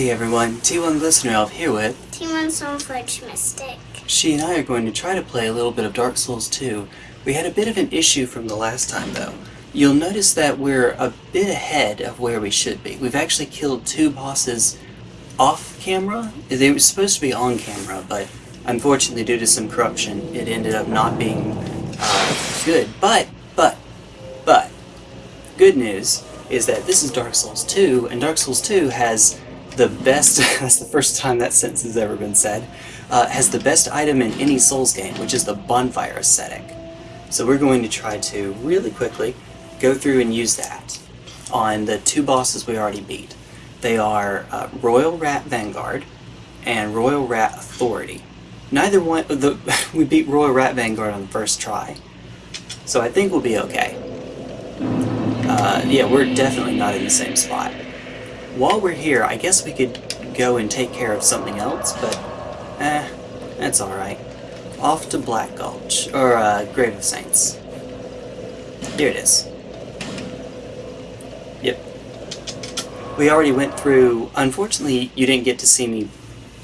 Hey everyone, T1 Listener Elf here with T1 Soulforge Mystic. She and I are going to try to play a little bit of Dark Souls 2. We had a bit of an issue from the last time though. You'll notice that we're a bit ahead of where we should be. We've actually killed two bosses off camera. They were supposed to be on camera, but unfortunately due to some corruption, it ended up not being uh, good. But, but, but, good news is that this is Dark Souls 2, and Dark Souls 2 has the best, that's the first time that sentence has ever been said, uh, has the best item in any Souls game, which is the bonfire ascetic. So we're going to try to, really quickly, go through and use that on the two bosses we already beat. They are uh, Royal Rat Vanguard and Royal Rat Authority. Neither one, the, we beat Royal Rat Vanguard on the first try, so I think we'll be okay. Uh, yeah, we're definitely not in the same spot. While we're here, I guess we could go and take care of something else, but eh, that's alright. Off to Black Gulch, or uh, Grave of Saints. Here it is. Yep. We already went through, unfortunately you didn't get to see me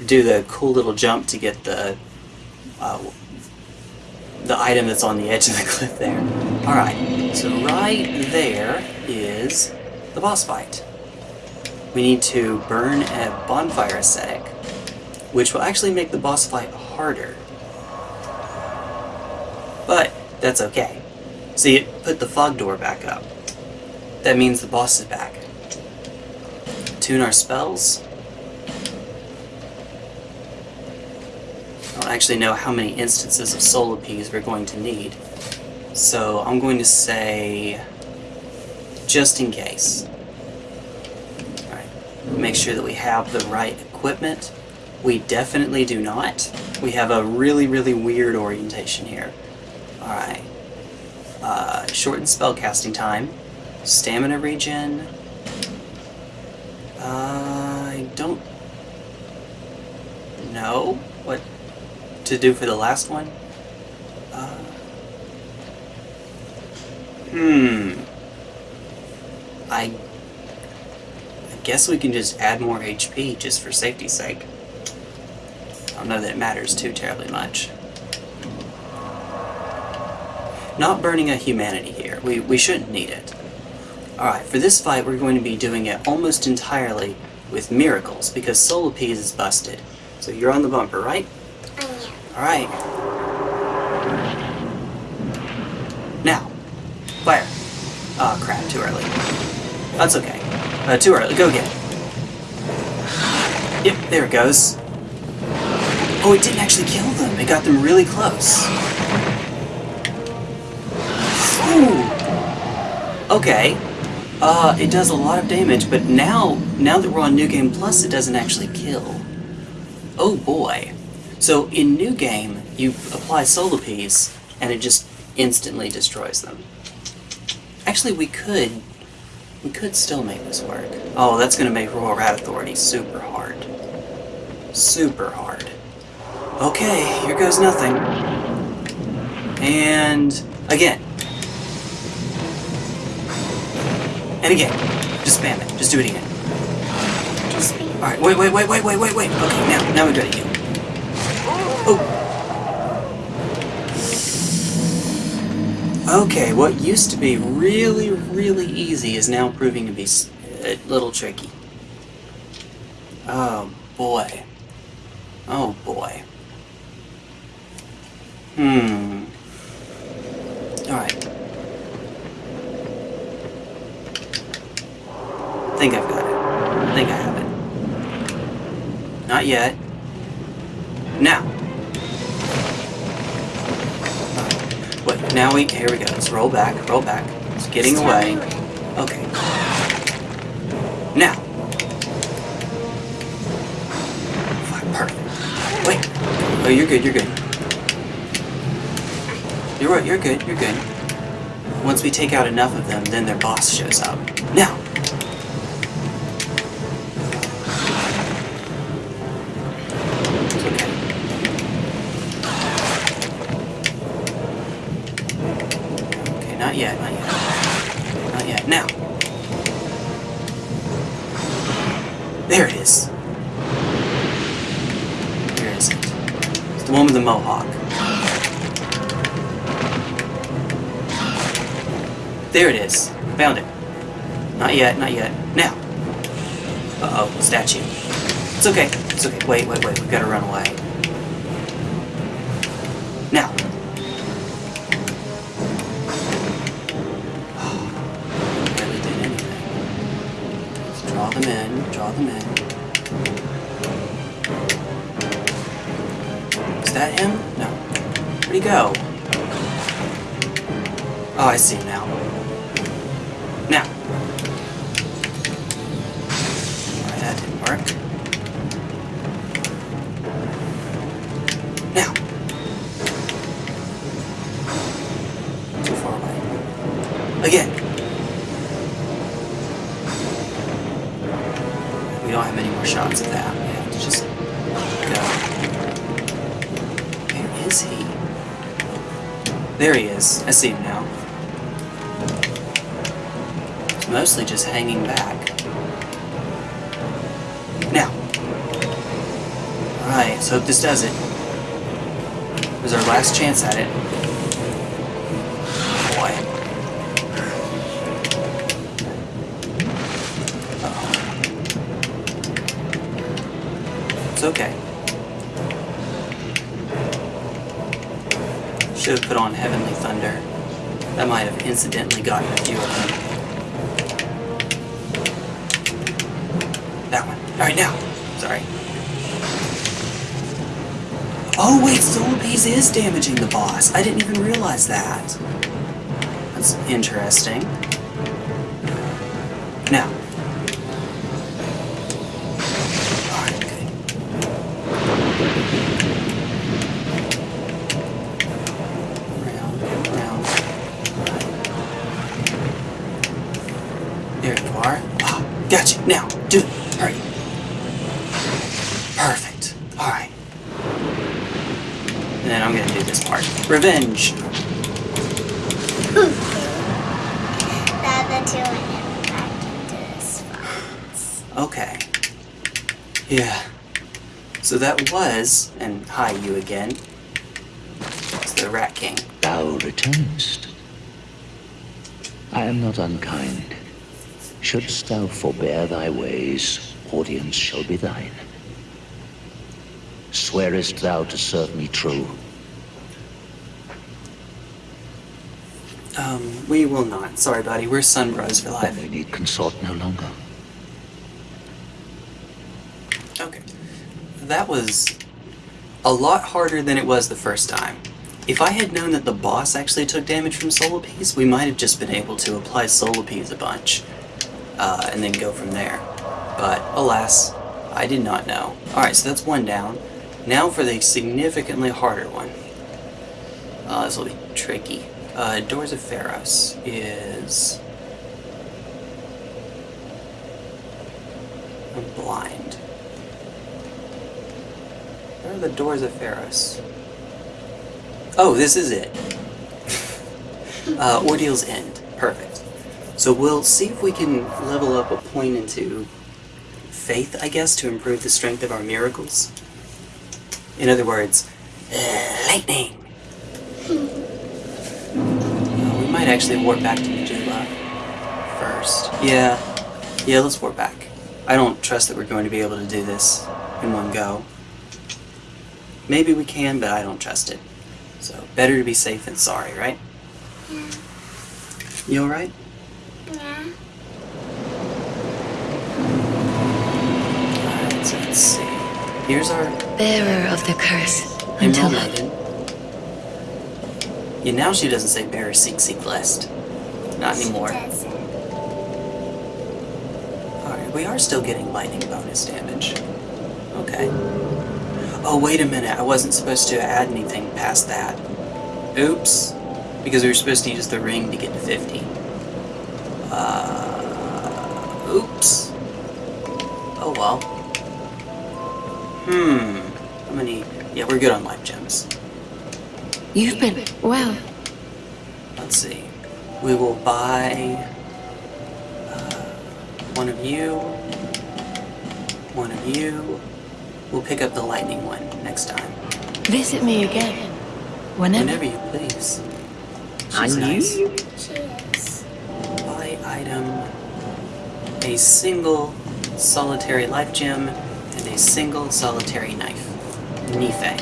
do the cool little jump to get the uh, the item that's on the edge of the cliff there. Alright, so right there is the boss fight. We need to burn a bonfire ascetic, which will actually make the boss fight harder. But, that's okay. See, it put the fog door back up. That means the boss is back. Tune our spells. I don't actually know how many instances of Soul Appease we're going to need. So I'm going to say, just in case. Make sure that we have the right equipment. We definitely do not. We have a really, really weird orientation here. Alright. Uh, shortened spell casting time. Stamina regen. Uh, I don't know what to do for the last one. Uh, hmm. I guess we can just add more HP just for safety's sake. I don't know that it matters too terribly much. Not burning a humanity here. We, we shouldn't need it. Alright, for this fight we're going to be doing it almost entirely with miracles, because Soul is busted. So you're on the bumper, right? I am. Alright. Now, fire. Oh crap, too early. That's okay. Uh, too early, go again. Yep, there it goes. Oh, it didn't actually kill them. It got them really close. Ooh. Okay. Uh, it does a lot of damage, but now, now that we're on New Game Plus, it doesn't actually kill. Oh boy. So in New Game, you apply Soul Appease, and it just instantly destroys them. Actually, we could... We could still make this work. Oh, that's gonna make Royal Rat Authority super hard. Super hard. Okay, here goes nothing. And... again. And again. Just spam it. Just do it again. Alright, wait, wait, wait, wait, wait, wait, wait. Okay, now, now we do it again. Oh! Okay, what used to be really, really easy is now proving to be a little tricky. Oh, boy. Oh, boy. Hmm. Alright. think I've got it. I think I have it. Not yet. Now. Now we, here we go. Let's roll back, roll back. It's getting away. tell me when. Okay. Now. Fuck, Perfect. Wait. Oh, you're good, you're good. You're right, you're good, you're good. Once we take out enough of them, then their boss shows up. Now! Uh-oh, statue. It's okay. It's okay. Wait, wait, wait. We've got to run away. Now. Barely did anything. Draw them in. Draw them in. Is that him? No. Where'd he go? Oh, I see does it. It was our last chance at it. I didn't even realize that. That's interesting. Again. It's the Rat King. Thou returnest. I am not unkind. Shouldst thou forbear thy ways, audience shall be thine. Swearest thou to serve me true? Um, we will not. Sorry, buddy. We're Sun Bros for Then life. we need consort no longer. Okay. That was a lot harder than it was the first time. If I had known that the boss actually took damage from Soul Appease, we might have just been able to apply Soul Appease a bunch. Uh, and then go from there. But, alas, I did not know. Alright, so that's one down. Now for the significantly harder one. Uh, this will be tricky. Uh, Doors of Pharos is... I'm blind. Where are the doors of Pharos? Oh, this is it. uh, Ordeal's End. Perfect. So we'll see if we can level up a point into faith, I guess, to improve the strength of our miracles. In other words, lightning. We might actually warp back to Majula first. Yeah, yeah, let's warp back. I don't trust that we're going to be able to do this in one go. Maybe we can, but I don't trust it. So, better to be safe than sorry, right? Yeah. You alright? Yeah. Alright, so let's see. Here's our Bearer of the curse. Emerald Until Maiden. Yeah, now she doesn't say bearer seek seek blessed. Not anymore. Alright, we are still getting lightning bonus damage. Okay. Oh, wait a minute. I wasn't supposed to add anything past that. Oops. Because we were supposed to use the ring to get to 50. Uh. Oops. Oh well. Hmm. How many? Yeah, we're good on life gems. You've been well. Let's see. We will buy uh, one of you, one of you. We'll pick up the lightning one next time. Visit me again. Whenever. Whenever you please. I She's knew nice. you. She. Buy item. A single solitary life gem and a single solitary knife. Nife.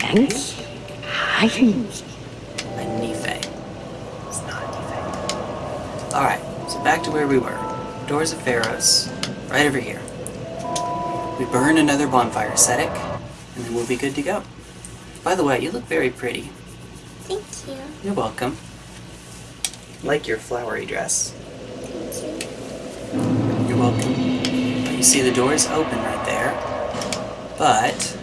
Thanks. I A Nife. It's not a Nife. Alright, so back to where we were. Doors of Pharos. Right over here. We burn another bonfire ascetic, and then we'll be good to go. By the way, you look very pretty. Thank you. You're welcome. Like your flowery dress. Thank you. You're welcome. You see the doors open right there, but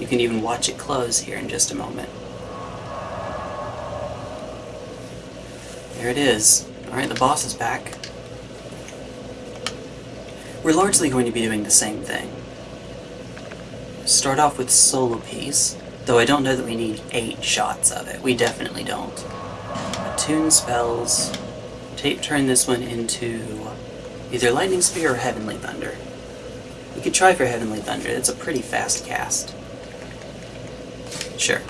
you can even watch it close here in just a moment. There it is. Alright, the boss is back. We're largely going to be doing the same thing. Start off with Soul Appease, though I don't know that we need eight shots of it. We definitely don't. Attune spells. Tape turn this one into either Lightning Spear or Heavenly Thunder. We could try for Heavenly Thunder. It's a pretty fast cast. Sure.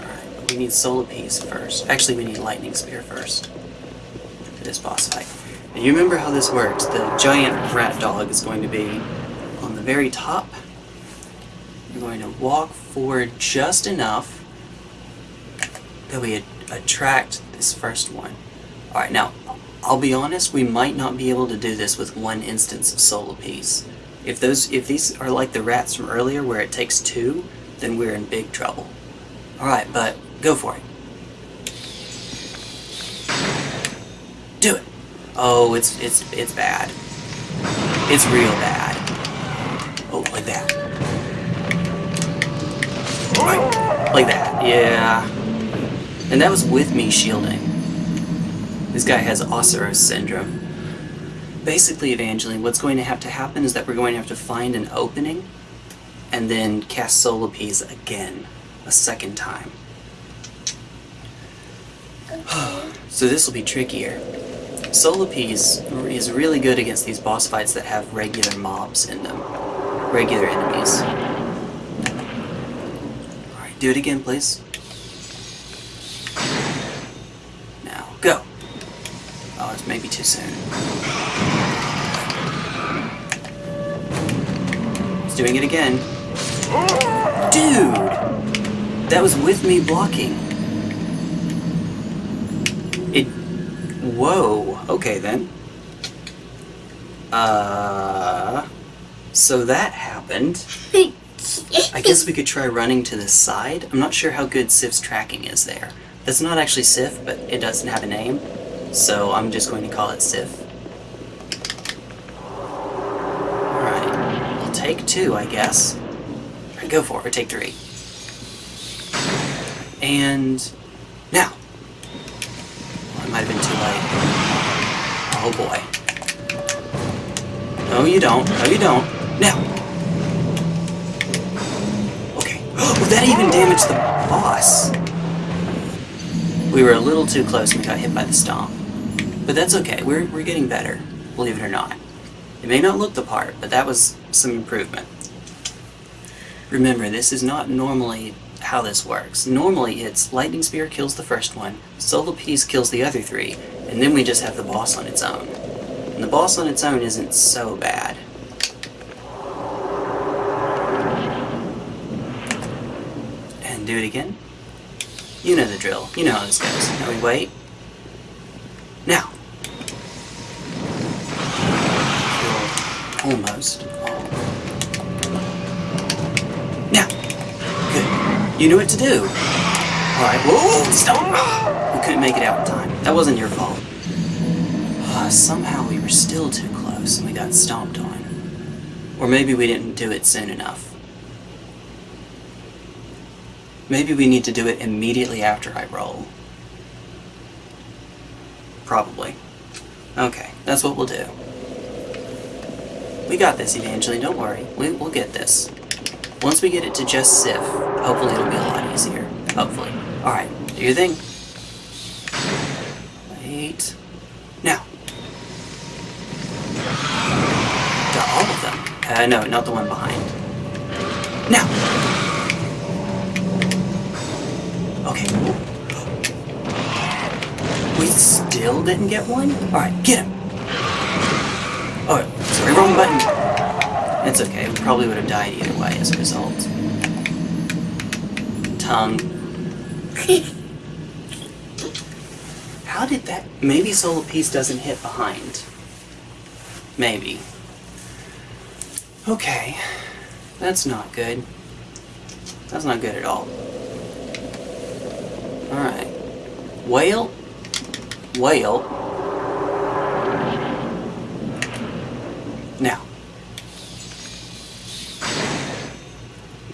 Alright, we need Soul Appease first. Actually, we need Lightning Spear first. For this boss fight. You remember how this works. The giant rat dog is going to be on the very top. You're going to walk forward just enough that we attract this first one. Alright, now, I'll be honest, we might not be able to do this with one instance of Soul Appease. If those, if these are like the rats from earlier where it takes two, then we're in big trouble. Alright, but go for it. Do it. Oh, it's, it's, it's bad. It's real bad. Oh, like that. Right, like that, yeah. And that was with me shielding. This guy has Oceiros syndrome. Basically, Evangeline, what's going to have to happen is that we're going to have to find an opening and then cast Soul Appease again, a second time. so this will be trickier. Soul Appease is really good against these boss fights that have regular mobs in them. Regular enemies. Alright, do it again, please. Now, go! Oh, it's maybe too soon. It's doing it again. Dude! That was with me blocking. It... Whoa. Okay, then. Uh... So that happened. I guess we could try running to the side. I'm not sure how good Sif's tracking is there. That's not actually Sif, but it doesn't have a name. So I'm just going to call it Sif. Alright. I'll take two, I guess. Alright, go for it. Or take three. And... Now! Well, it might have been too late. Oh boy. No, you don't. No, you don't. Now! Okay. Oh, that even damaged the boss! We were a little too close and got hit by the stomp. But that's okay, we're, we're getting better, believe it or not. It may not look the part, but that was some improvement. Remember, this is not normally how this works. Normally it's Lightning Spear kills the first one, Soul Appease kills the other three, and then we just have the boss on its own. And the boss on its own isn't so bad. And do it again. You know the drill. You know how this goes. Now we wait. Now. Almost. Now. Good. You knew what to do. Alright. Whoa! Stop! We couldn't make it out in time. That wasn't your fault. Uh, somehow we were still too close and we got stomped on. Or maybe we didn't do it soon enough. Maybe we need to do it immediately after I roll. Probably. Okay, that's what we'll do. We got this, Evangeline, don't worry. We, we'll get this. Once we get it to just Sif, hopefully it'll be a lot easier. Hopefully. Alright, do your thing. Wait. Now. Got all of them. Uh, no, not the one behind. Now! Okay. We still didn't get one? Alright, get him! Oh, sorry, wrong button. It's okay, we probably would have died either way as a result. Tongue. How did that... Maybe Soul Appease doesn't hit behind. Maybe. Okay. That's not good. That's not good at all. Alright. Whale. Whale. Now.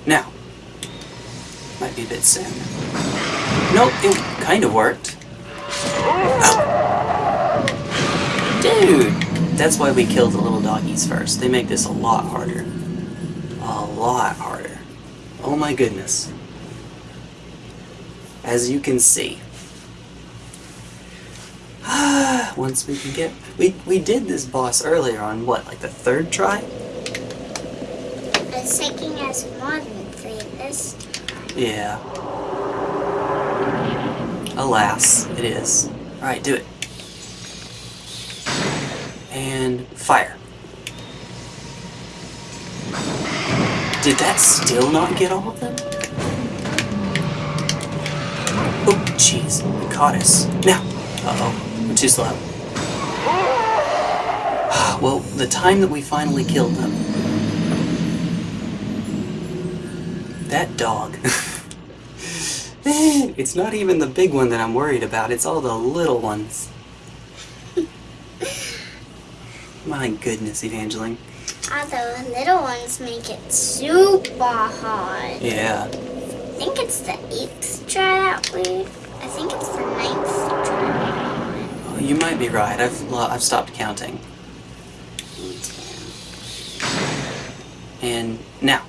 Now. Might be a bit soon. Nope, it kind of worked. Dude! That's why we killed the little doggies first. They make this a lot harder. A lot harder. Oh my goodness. As you can see. Once we can get... We, we did this boss earlier on, what, like the third try? It's taking us more than three this time. Yeah. Alas, it is. Alright, do it. And fire. Did that still not get all of them? Oh, jeez. It caught us. Now. Uh-oh. We're too slow. Well, the time that we finally killed them. That dog. it's not even the big one that I'm worried about, it's all the little ones. My goodness, Evangeline. All the little ones make it super hard. Yeah. I think it's the eighth try that we. I think it's the ninth try. Oh, you might be right. I've I've stopped counting. Me too. And now.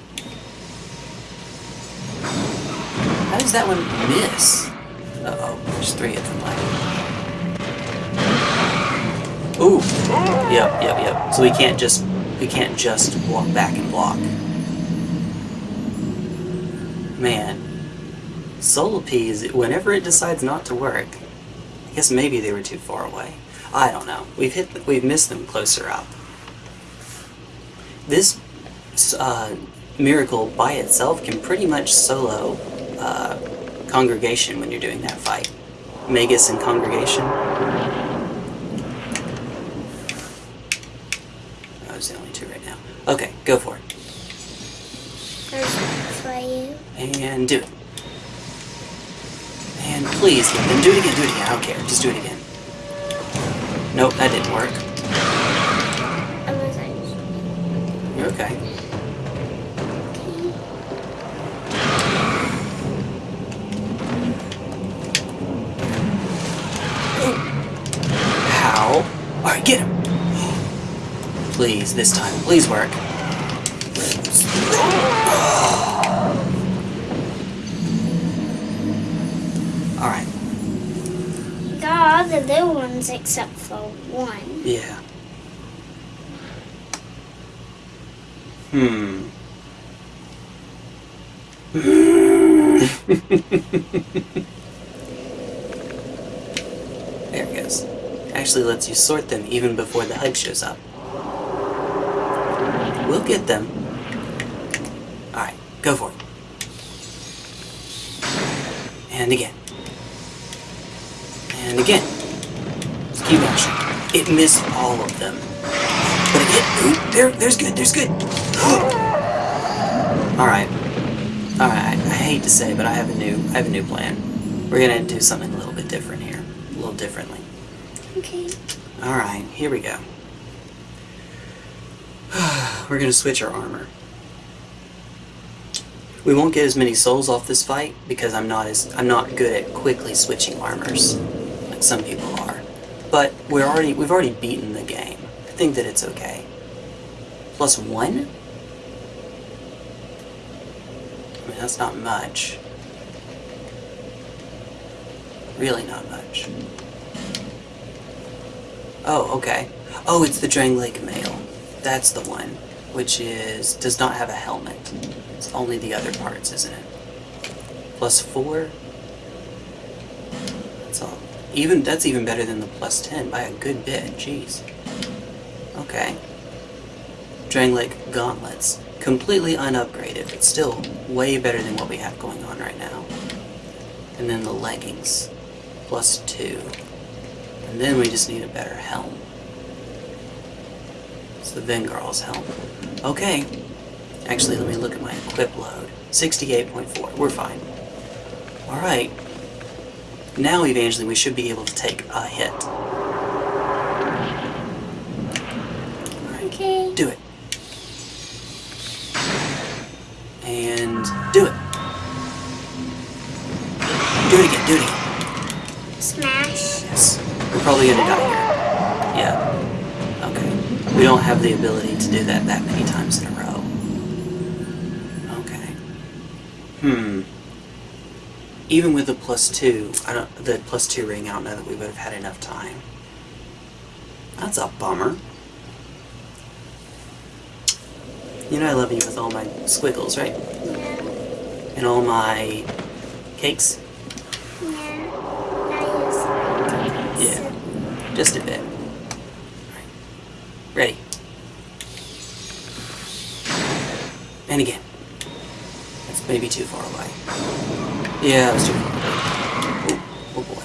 Does that one miss? Uh-oh, there's three of them left. Ooh. Yep, yep, yep. So we can't just we can't just walk back and block. Man. Soul Appease, whenever it decides not to work, I guess maybe they were too far away. I don't know. We've hit we've missed them closer up. This uh, miracle by itself can pretty much solo uh, congregation when you're doing that fight. Magus and congregation. Those are the only two right now. Okay, go for it. For you. And do it. And please, then do it again, do it again. I don't care. Just do it again. Nope, that didn't work. Was. You're okay. How? Alright, get him! Please, this time. Please work. Alright, Got all the little ones except for one. yeah. Hmm. there it goes. Actually lets you sort them even before the HUD shows up. We'll get them. Alright, go for it. And again. And again. Just keep. It missed all of them. But. Ooh, there, there's good, there's good. Alright. Alright, I hate to say, but I have a new I have a new plan. We're gonna do something a little bit different here. A little differently. Okay. Alright, here we go. We're gonna switch our armor. We won't get as many souls off this fight because I'm not as I'm not good at quickly switching armors like some people are. But we're already we've already beaten the game. I think that it's okay. Plus one? I mean that's not much. Really not much. Oh, okay. Oh, it's the Drangleic mail. That's the one. which is does not have a helmet. It's only the other parts, isn't it? Plus four. That's all. Even that's even better than the plus ten by a good bit. Jeez. Okay. Drangleic gauntlets, completely unupgraded, but still way better than what we have going on right now. And then the leggings, plus two. And then we just need a better helm. It's the Vengarl's helm. Okay. Actually, let me look at my equip load. 68.4. We're fine. Alright. Now, Evangeline, we should be able to take a hit. Alright. Okay. Do it. Probably gonna die here. Yeah. Okay. We don't have the ability to do that that many times in a row. Okay. Hmm. Even with the plus two, I don't the plus two ring, I don't know that we would have had enough time. That's a bummer. You know I love you with all my squiggles, right? And all my cakes? Yeah. Now use my Yeah. Just a bit. Alright. Ready. And again. That's maybe too far away. Yeah, that was too far. Oh, oh boy.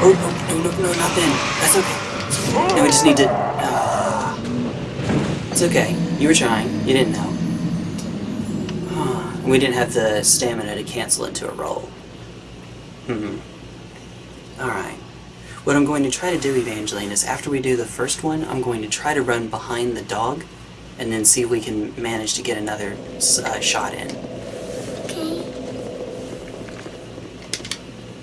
Oh, no, no, no, not then. That's okay. Now we just need to... ah. it's okay. You were trying. You didn't know. Ah, we didn't have the stamina to cancel into a roll. Hmm. Alright. What I'm going to try to do, Evangeline, is after we do the first one, I'm going to try to run behind the dog and then see if we can manage to get another uh, shot in.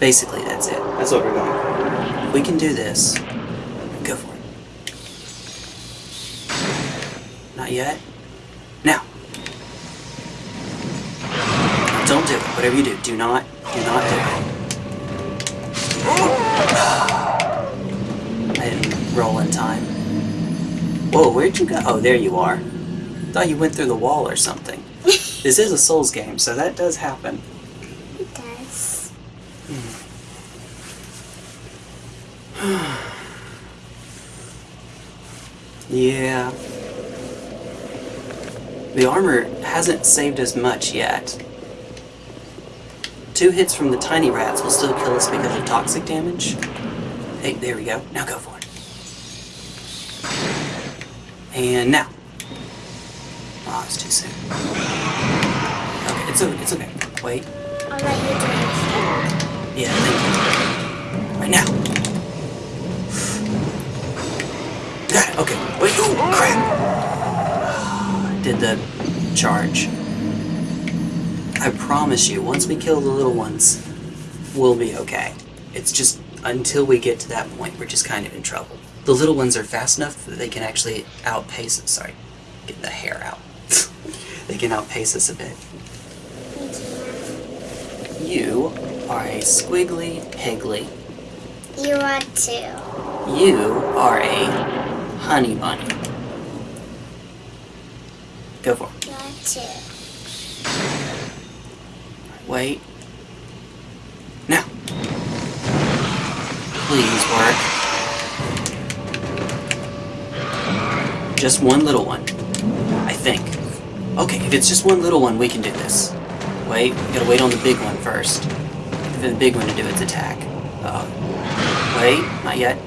Basically, that's it. That's what we're going for. We can do this, go for it. Not yet. Now. Don't do it. Whatever you do, do not, do not do it. I didn't roll in time. Whoa, where'd you go? Oh, there you are. Thought you went through the wall or something. This is a Souls game, so that does happen. Yeah. The armor hasn't saved us much yet. Two hits from the tiny rats will still kill us because of toxic damage. Hey, there we go. Now go for it. And now. Oh, it's too soon. Okay, it's okay. It's okay. Wait. I'll let you do it. Yeah, thank you. Right now. Okay. Wait. Ooh, crap. Did the charge. I promise you, once we kill the little ones, we'll be okay. It's just until we get to that point, we're just kind of in trouble. The little ones are fast enough that they can actually outpace us. Sorry, get the hair out. they can outpace us a bit. You are a squiggly piggly. You are too. You are a honey bunny. Go for it. Wait. Now. Please work. Just one little one. I think. Okay, if it's just one little one, we can do this. Wait, we gotta wait on the big one first. For the big one to do its attack. Uh oh. Wait, not yet.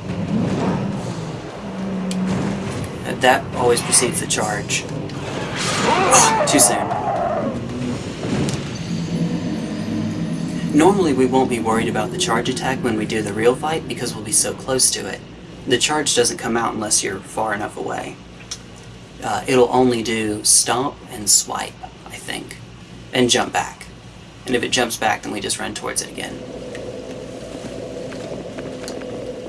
That always precedes the charge. Too soon. Normally we won't be worried about the charge attack when we do the real fight because we'll be so close to it. The charge doesn't come out unless you're far enough away. Uh, it'll only do stomp and swipe, I think, and jump back. And if it jumps back, then we just run towards it again.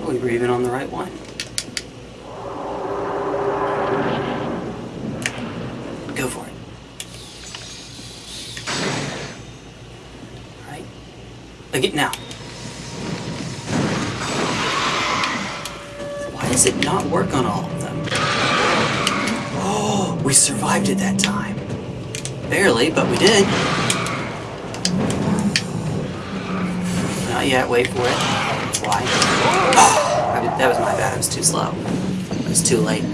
Oh, we were even on the right one. Go for it. Alright. Again, now. Why does it not work on all of them? Oh! We survived it that time. Barely, but we did. Not yet, wait for it. Why? Did- that was my bad, I was too slow. It was too late.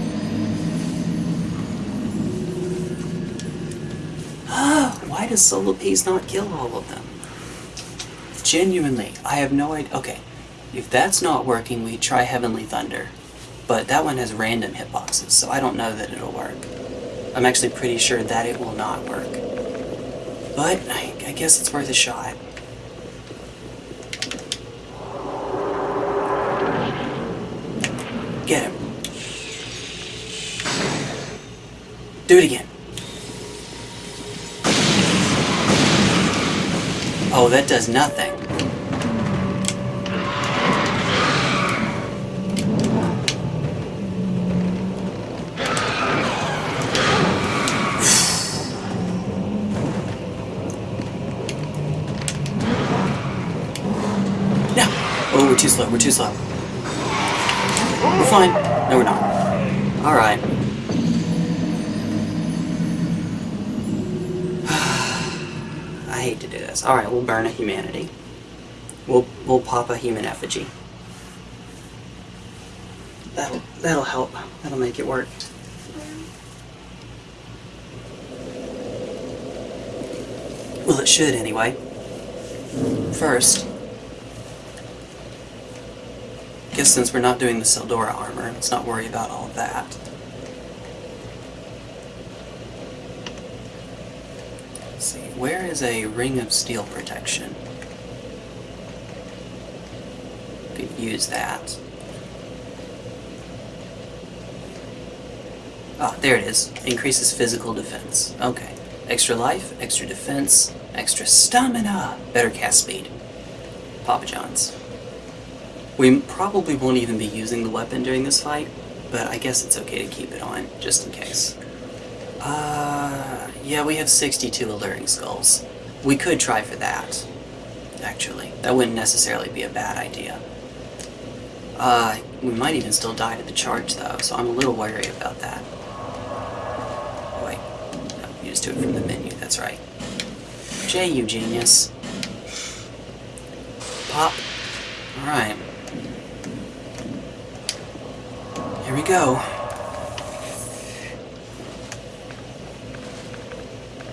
Why does Soul Appease not kill all of them? Genuinely, I have no idea. Okay, if that's not working, we try Heavenly Thunder. But that one has random hitboxes, so I don't know that it'll work. I'm actually pretty sure that it will not work. But I, I guess it's worth a shot. Get him. Do it again. Oh, that does nothing. Too slow, we're too slow. We're fine. No, we're not. Alright. I hate to do this. Alright, we'll burn a humanity. We'll, we'll pop a human effigy. That'll, that'll help. That'll make it work. Well, it should anyway. First, since we're not doing the Seldora armor, let's not worry about all that. Let's see, where is a ring of steel protection? Could use that. Ah, there it is. Increases physical defense. Okay. Extra life, extra defense, extra stamina, better cast speed. Papa John's. We probably won't even be using the weapon during this fight, but I guess it's okay to keep it on, just in case. Uh, yeah, we have 62 alluring skulls. We could try for that, actually. That wouldn't necessarily be a bad idea. Uh, we might even still die to the charge, though, so I'm a little wary about that. Oh, wait. No, you just do it from the menu, that's right. Jay, you genius. Pop. Alright. Here we go.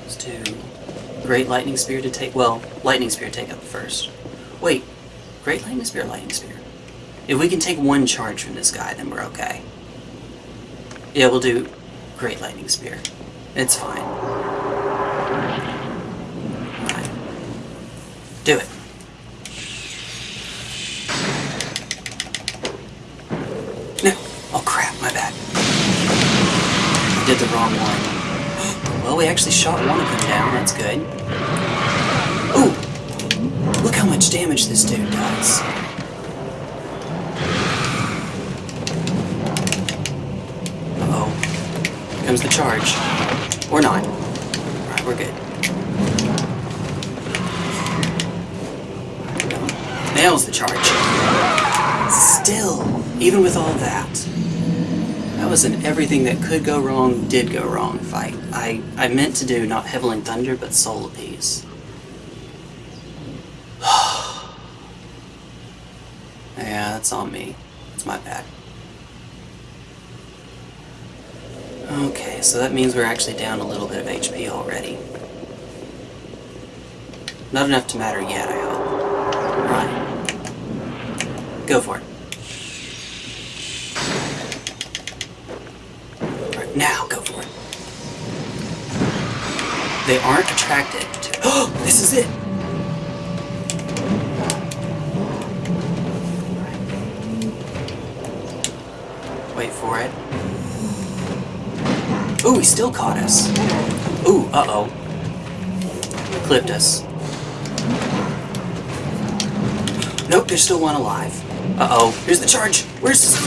Let's do Great Lightning Spear to take. Well, Lightning Spear take up first. Wait, Great Lightning Spear, Lightning Spear. If we can take one charge from this guy, then we're okay. Yeah, we'll do Great Lightning Spear. It's fine. Do it. Actually shot one of them down, that's good. Ooh! Look how much damage this dude does. Uh-oh. Here comes the charge. Or not. Alright, we're good. Nails the charge. Still, even with all that, that was an everything that could go wrong, did go wrong fight. I, I meant to do not Heavenly Thunder, but Soul Appease. yeah, that's on me. It's my bad. Okay, so that means we're actually down a little bit of HP already. Not enough to matter yet, I hope. Right. Go for it. Alright, now go for it. They aren't attracted to. Oh, this is it! Wait for it. Ooh, he still caught us. Ooh, uh-oh. Clipped us. Nope, there's still one alive. Uh-oh, here's the charge. Where's this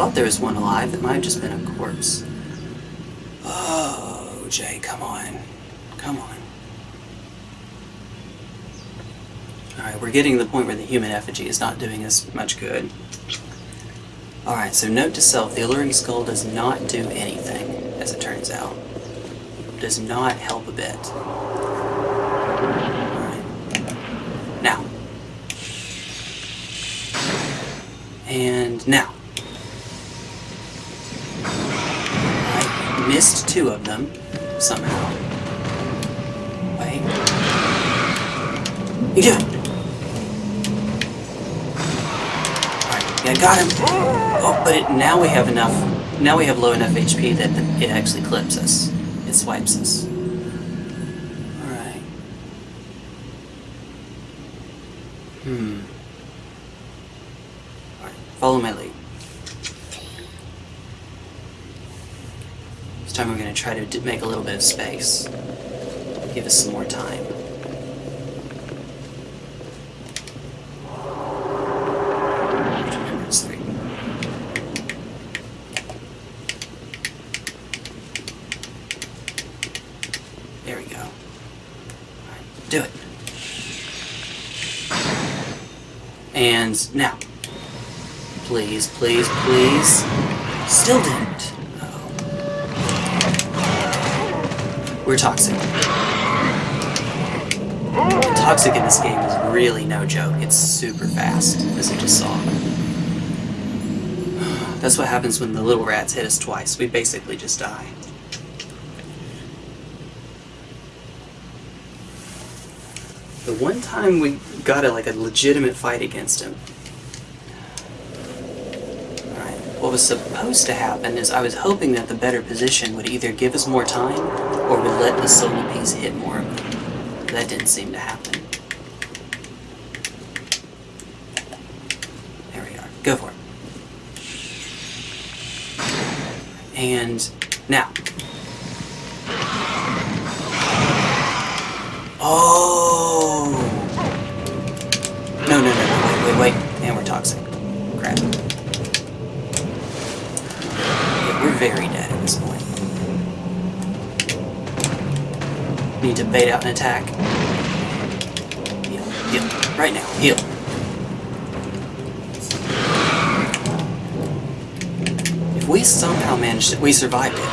thought there was one alive. It might have just been a corpse. Oh, Jay, come on. Come on. Alright, we're getting to the point where the human effigy is not doing us much good. Alright, so note to self, the alluring skull does not do anything, as it turns out. Does not help a bit. Now. And now. Missed two of them, somehow. Wait. Do! Alright, yeah, got him! Oh, but it, now we have enough, now we have low enough HP that the, it actually clips us. It swipes us. Alright. Hmm. Alright, follow my lead. This time we're going to make a little bit of space. Give us some more time. There we go. Do it. And now. Please, please, please. Still didn't. Uh-oh. We're toxic. Toxic in this game is really no joke. It's super fast, as you just saw. That's what happens when the little rats hit us twice. We basically just die. The one time we got a, like a legitimate fight against him. Alright, what was supposed to happen is I was hoping that the better position would either give us more time or would let the Soul Appease hit more of. That didn't seem to happen. There we are. Go for it. And now. Oh! Very dead at this point. Need to bait out an attack. Heal, heal. Right now, heal. If we somehow managed it, we survived it.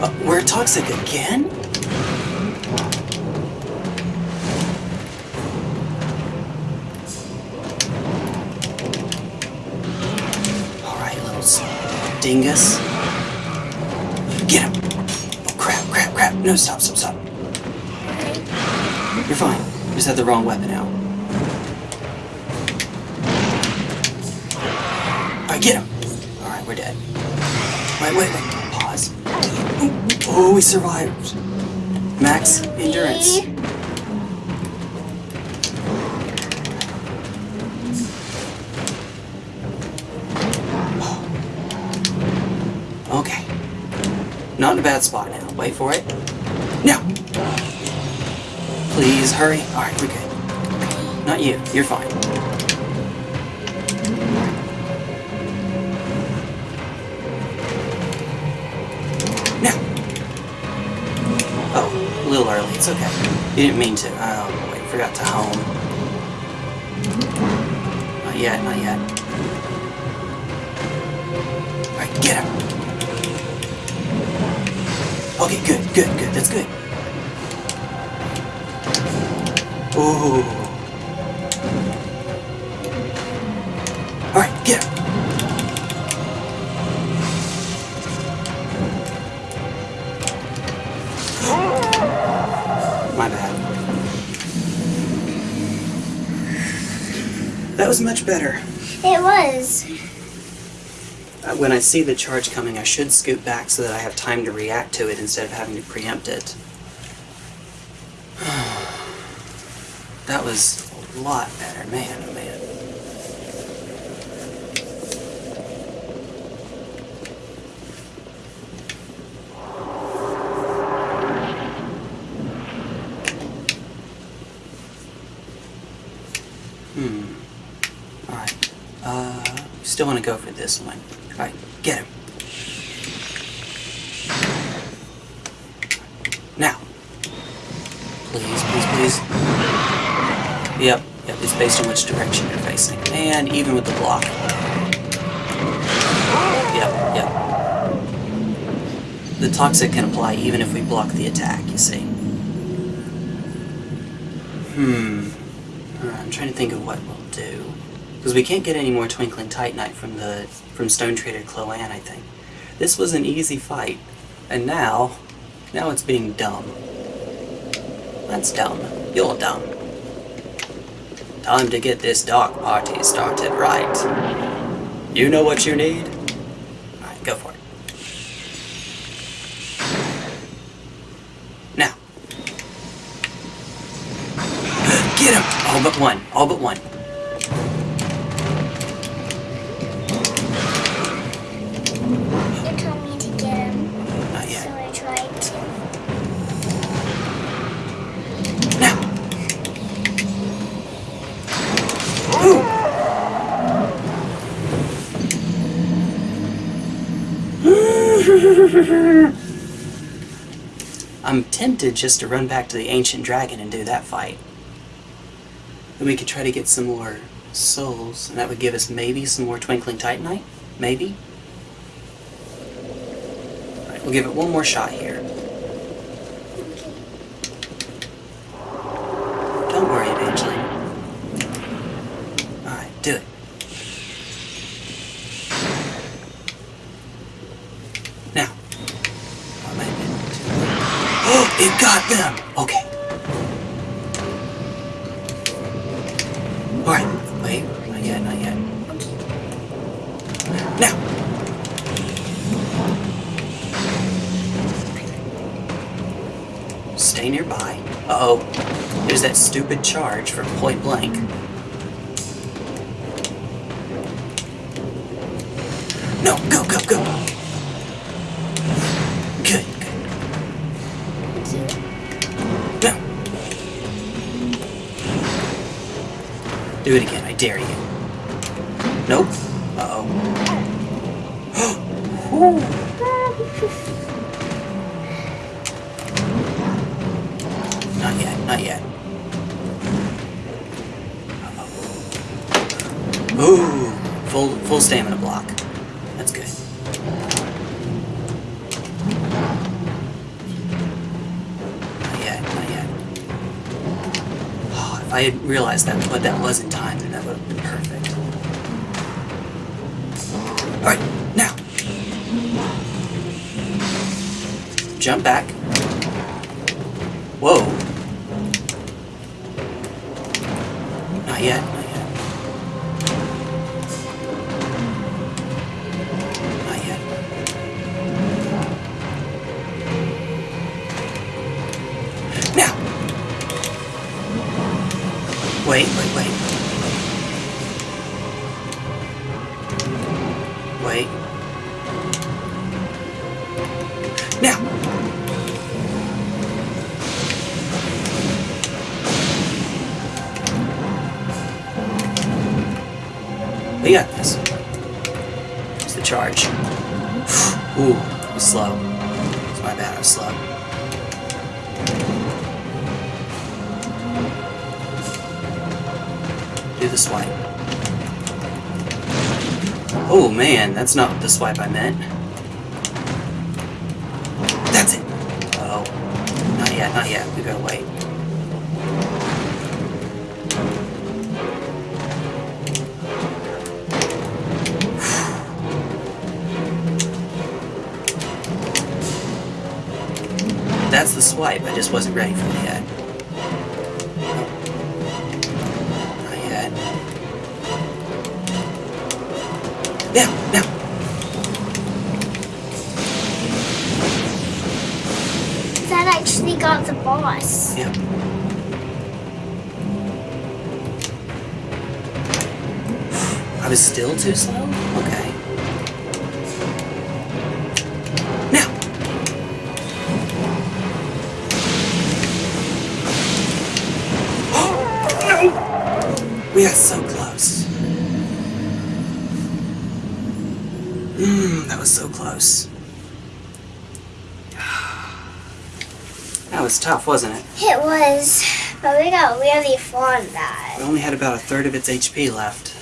Uh, we're toxic again? Alright, little s- Get him! Oh, crap, crap, crap. No, stop, stop, stop. You're fine. You just had the wrong weapon out. Alright, get him! Alright, we're dead. Wait, wait, wait. Pause. Oh, we survived. Max endurance. For it. Now! Please hurry. Alright, we're good. Not you. You're fine. Now! Oh, a little early. It's okay. You didn't mean to. Oh, wait. Um, forgot to home. Not yet, not yet. Okay, good, good, good. That's good. Ooh. Alright, get him. My bad. That was much better. It was. When I see the charge coming, I should scoot back so that I have time to react to it instead of having to preempt it. that was a lot better, man, oh man. Hmm. Alright. Uh, still want to go for this one. Now. Please, please, please. Yep, Yep, it's based on which direction you're facing. And even with the block. Yep, yep. The toxic can apply even if we block the attack, you see. Hmm. Alright, I'm trying to think of what we'll do. Because we can't get any more Twinkling Titanite from the from Stone Trader Chloanne, I think. This was an easy fight. And now, now it's being dumb. That's dumb. You're dumb. Time to get this dark party started right. You know what you need? Tempted just to run back to the ancient dragon and do that fight. Then we could try to get some more souls, and that would give us maybe some more twinkling titanite. Maybe. Alright, we'll give it one more shot here. That's good. Not yet, not yet. Oh, I had realized that what that was in time, then that would have been perfect. Alright, now. Jump back. Whoa. Not yet, swipe I meant. Only had about a third of its HP left.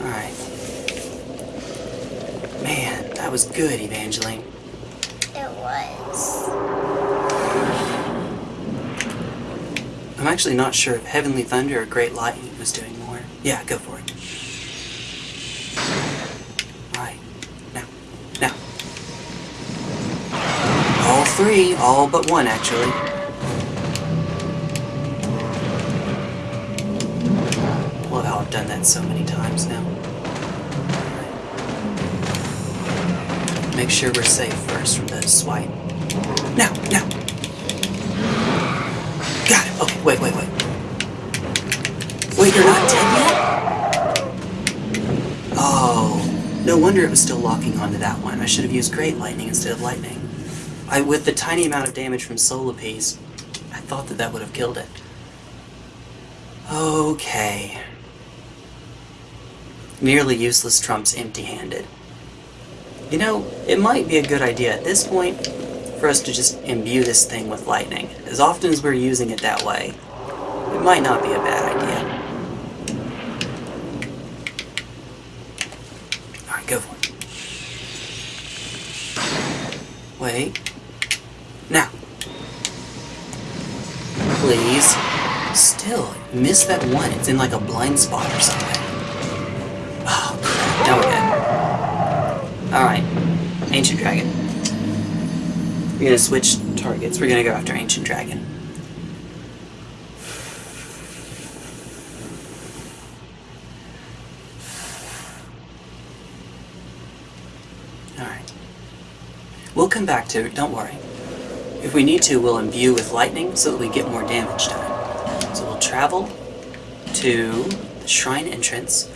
Alright. Man, that was good, Evangeline. It was. I'm actually not sure if Heavenly Thunder or Great Lightning was doing more. Yeah, go for it. Alright. Now. Now. All three, all but one, actually. Love how I've done so many times now. Make sure we're safe first from the swipe. Now, now. Got it. Okay, wait, wait, wait. Wait, you're not dead yet? Oh, no wonder it was still locking onto that one. I should have used Great Lightning instead of Lightning. I, with the tiny amount of damage from Soul Appease, I thought that that would have killed it. Okay. Nearly useless trumps empty-handed. You know, it might be a good idea at this point for us to just imbue this thing with lightning. As often as we're using it that way, it might not be a bad idea. Alright, go for it. Wait. Now. Please. Still, miss that one. It's in like a blind spot or something. Oh, crap. Now we're good. Alright. Ancient Dragon. We're gonna switch targets. We're gonna go after Ancient Dragon. Alright. We'll come back to it, don't worry. If we need to, we'll imbue with lightning so that we get more damage done. So we'll travel to the shrine entrance.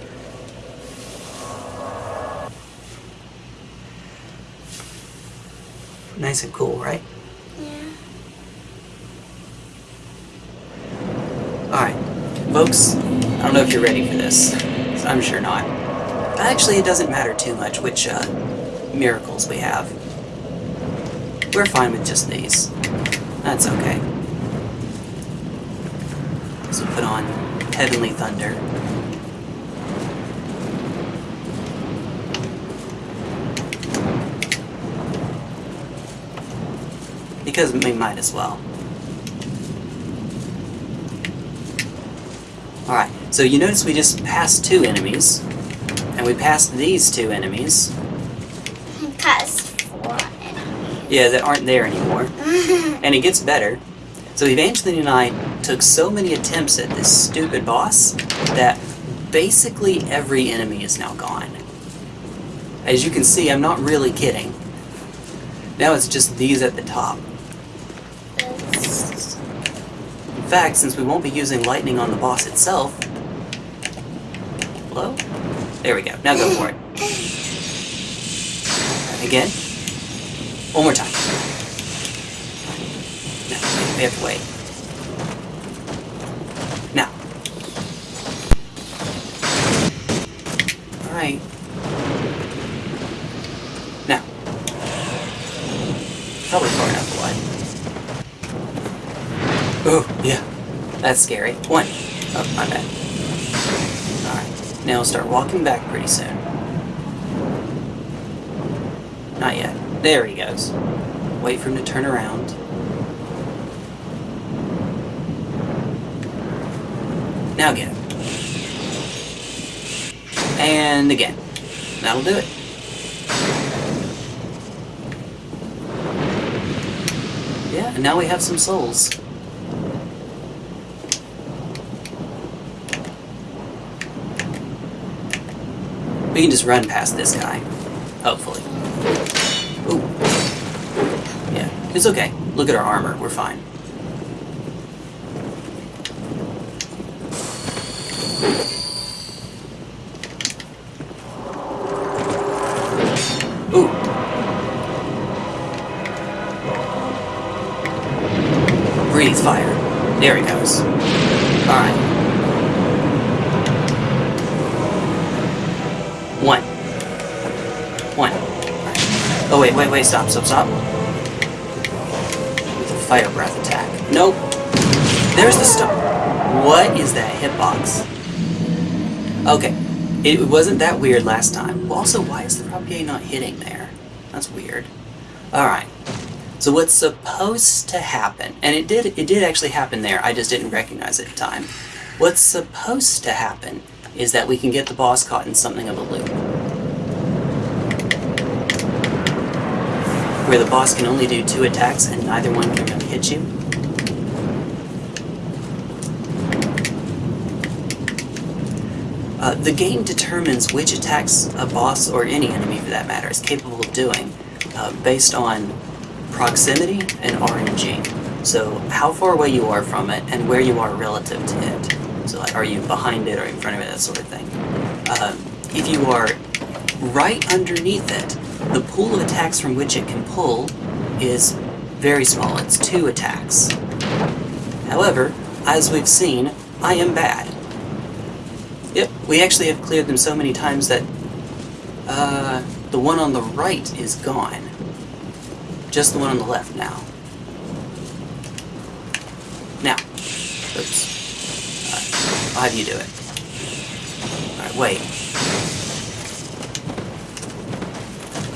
Nice and cool, right? Yeah. Alright, folks, I don't know if you're ready for this. I'm sure not. Actually, it doesn't matter too much which uh, miracles we have. We're fine with just these. That's okay. So put on Heavenly Thunder. Because we might as well. Alright, so you notice we just passed two enemies, and we passed these two enemies. Past four enemies. Yeah, that aren't there anymore. And it gets better. So Evangeline and I took so many attempts at this stupid boss that basically every enemy is now gone. As you can see, I'm not really kidding. Now it's just these at the top. In fact, since we won't be using lightning on the boss itself... Hello? There we go. Now go for it. Again. One more time. No, we have to wait. Now. Alright. Now. Probably far enough away. Oh, yeah. That's scary. One. Oh, my bad. Alright. Now we'll start walking back pretty soon. Not yet. There he goes. Wait for him to turn around. Now him. And again. That'll do it. Yeah, and now we have some souls. We can just run past this guy. Hopefully. Ooh. Yeah, it's okay. Look at our armor. We're fine. Wait, wait, stop, stop, stop. With a fire breath attack. Nope. There's the star. What is that hitbox? Okay, it wasn't that weird last time. Also, why is the propagate not hitting there? That's weird. Alright. So what's supposed to happen, and it did it did actually happen there, I just didn't recognize it at the time. What's supposed to happen is that we can get the boss caught in something of a loop. Where the boss can only do two attacks and neither one can really hit you. Uh, the game determines which attacks a boss, or any enemy for that matter, is capable of doing uh, based on proximity and RNG. So how far away you are from it and where you are relative to it. So like, are you behind it or in front of it, that sort of thing. Um, if you are right underneath it, the pool of attacks from which it can pull is very small. It's two attacks. However, as we've seen, I am bad. Yep, we actually have cleared them so many times that uh, the one on the right is gone. Just the one on the left now. Now, oops. Alright, I'll have you do it. Alright, wait.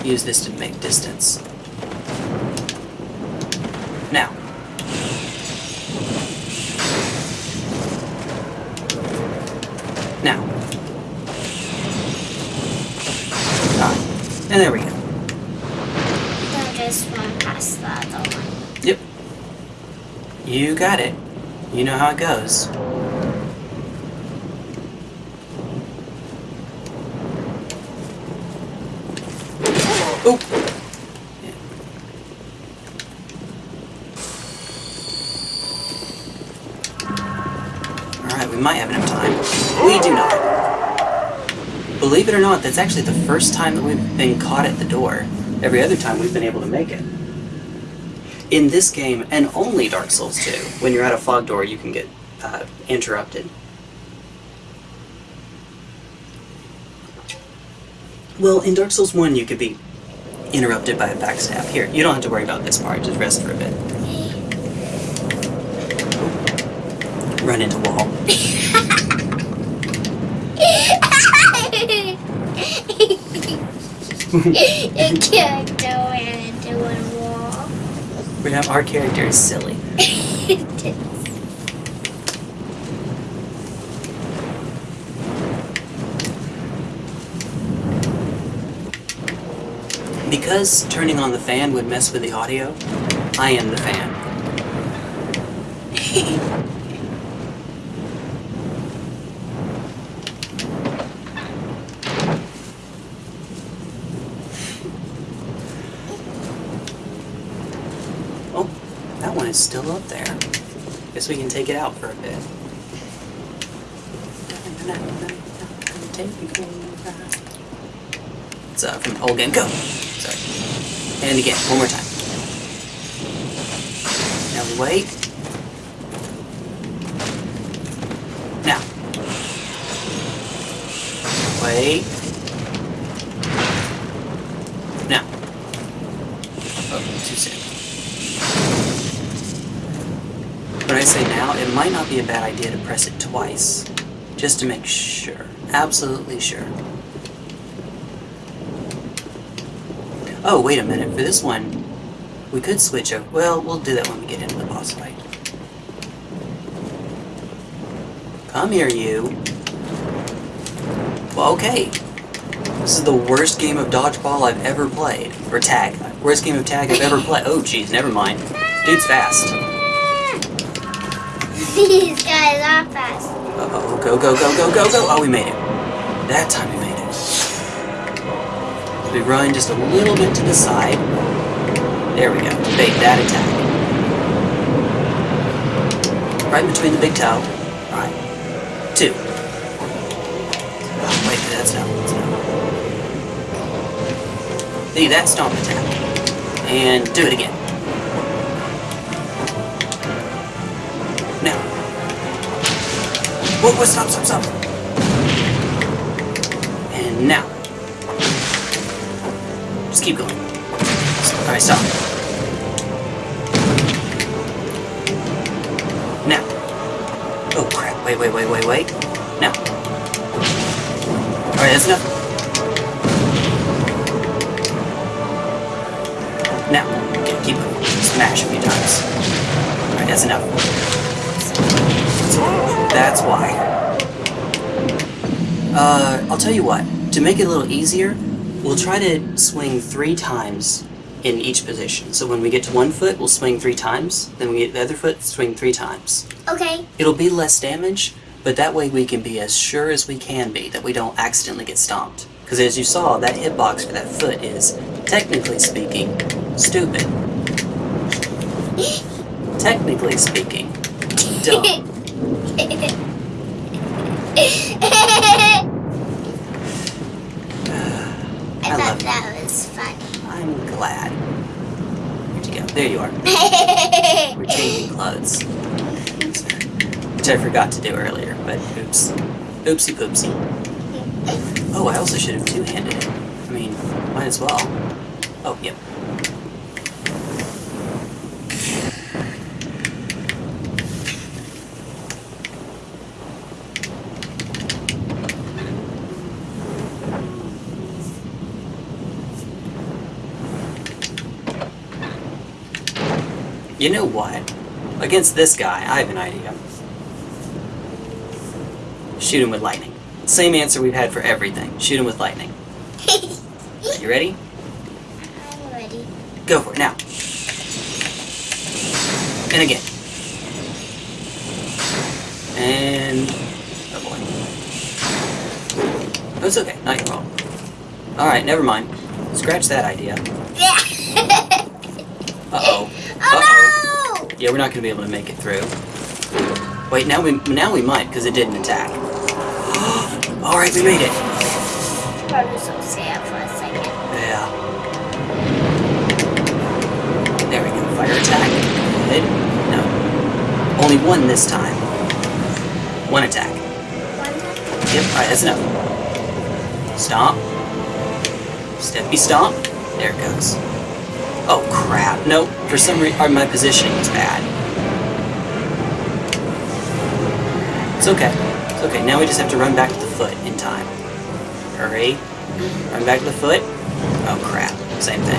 Use this to make distance. Now. Now. Alright, and there we go. Just run past the other one. Yep. You got it. You know how it goes. Oh! Yeah. Alright, we might have enough time. We do not. That's actually the first time that we've been caught at the door. Every other time we've been able to make it. In this game, and only Dark Souls 2, when you're at a fog door, you can get uh, interrupted. Well, in Dark Souls 1, you could be interrupted by a backstab. Here, you don't have to worry about this part, just rest for a bit. Run into wall. Your character ran into a wall. We have our character is silly. Because turning on the fan would mess with the audio, I am the fan. Oh, that one is still up there. Guess we can take it out for a bit. It's uh, from game. Go! Sorry. And again, one more time. Now we wait. Now. Wait. Now. Oh, too soon. When I say now, it might not be a bad idea to press it twice. Just to make sure. Absolutely sure. Oh, wait a minute. For this one, we could switch over. Well, we'll do that when we get into the boss fight. Come here, you. Well, okay. This is the worst game of dodgeball I've ever played. Or tag. Worst game of tag I've ever played. Oh, jeez, never mind. Dude's fast. These guys are fast. Uh-oh, go, go, go, go, go, go. Oh, we made it. That time we made it. We run just a little bit to the side. There we go. Bait that attack. Right between the big toe. Alright. Two. Oh, wait, that's no. That's no. See, that stomp attack. And do it again. Whoa, whoa, stop, stop, stop. And now. Just keep going. Alright, stop. Now. Oh crap, wait, wait, wait, wait, wait. Now. Alright, that's enough. Now, keep it. Smash a few times. Alright, that's enough. That's why. Uh, I'll tell you what. To make it a little easier, we'll try to swing three times in each position. So when we get to one foot, we'll swing three times. Then we get the other foot, swing three times. Okay. It'll be less damage, but that way we can be as sure as we can be that we don't accidentally get stomped. Because as you saw, that hitbox for that foot is, technically speaking, stupid. technically speaking, dumb. I, I thought that was funny. I'm glad. Where'd you go? There you are. We're changing clothes. Which I forgot to do earlier, but oops. Oopsie poopsie. Oh, I also should have two-handed it. I mean, might as well. Oh, yep. You know what? Against this guy, I have an idea. Shoot him with lightning. Same answer we've had for everything. Shoot him with lightning. You ready? I'm ready. Go for it now. And again. And oh boy. Oh, it's okay. Not your fault. All right, never mind. Scratch that idea. Yeah. Uh oh. Uh oh. oh Yeah, we're not gonna be able to make it through. Wait, now we now we might because it didn't attack. All right, we made it. Probably so sad for a second. Yeah. There we go. Fire attack. Good. No. Only one this time. One attack. One time. Yep. All right, that's enough. Stomp. Steppy stomp. There it goes. Oh crap! Nope. For some reason, uh, my positioning was bad. It's okay. It's okay. Now we just have to run back to the foot in time. Hurry. Run back to the foot. Oh crap. Same thing.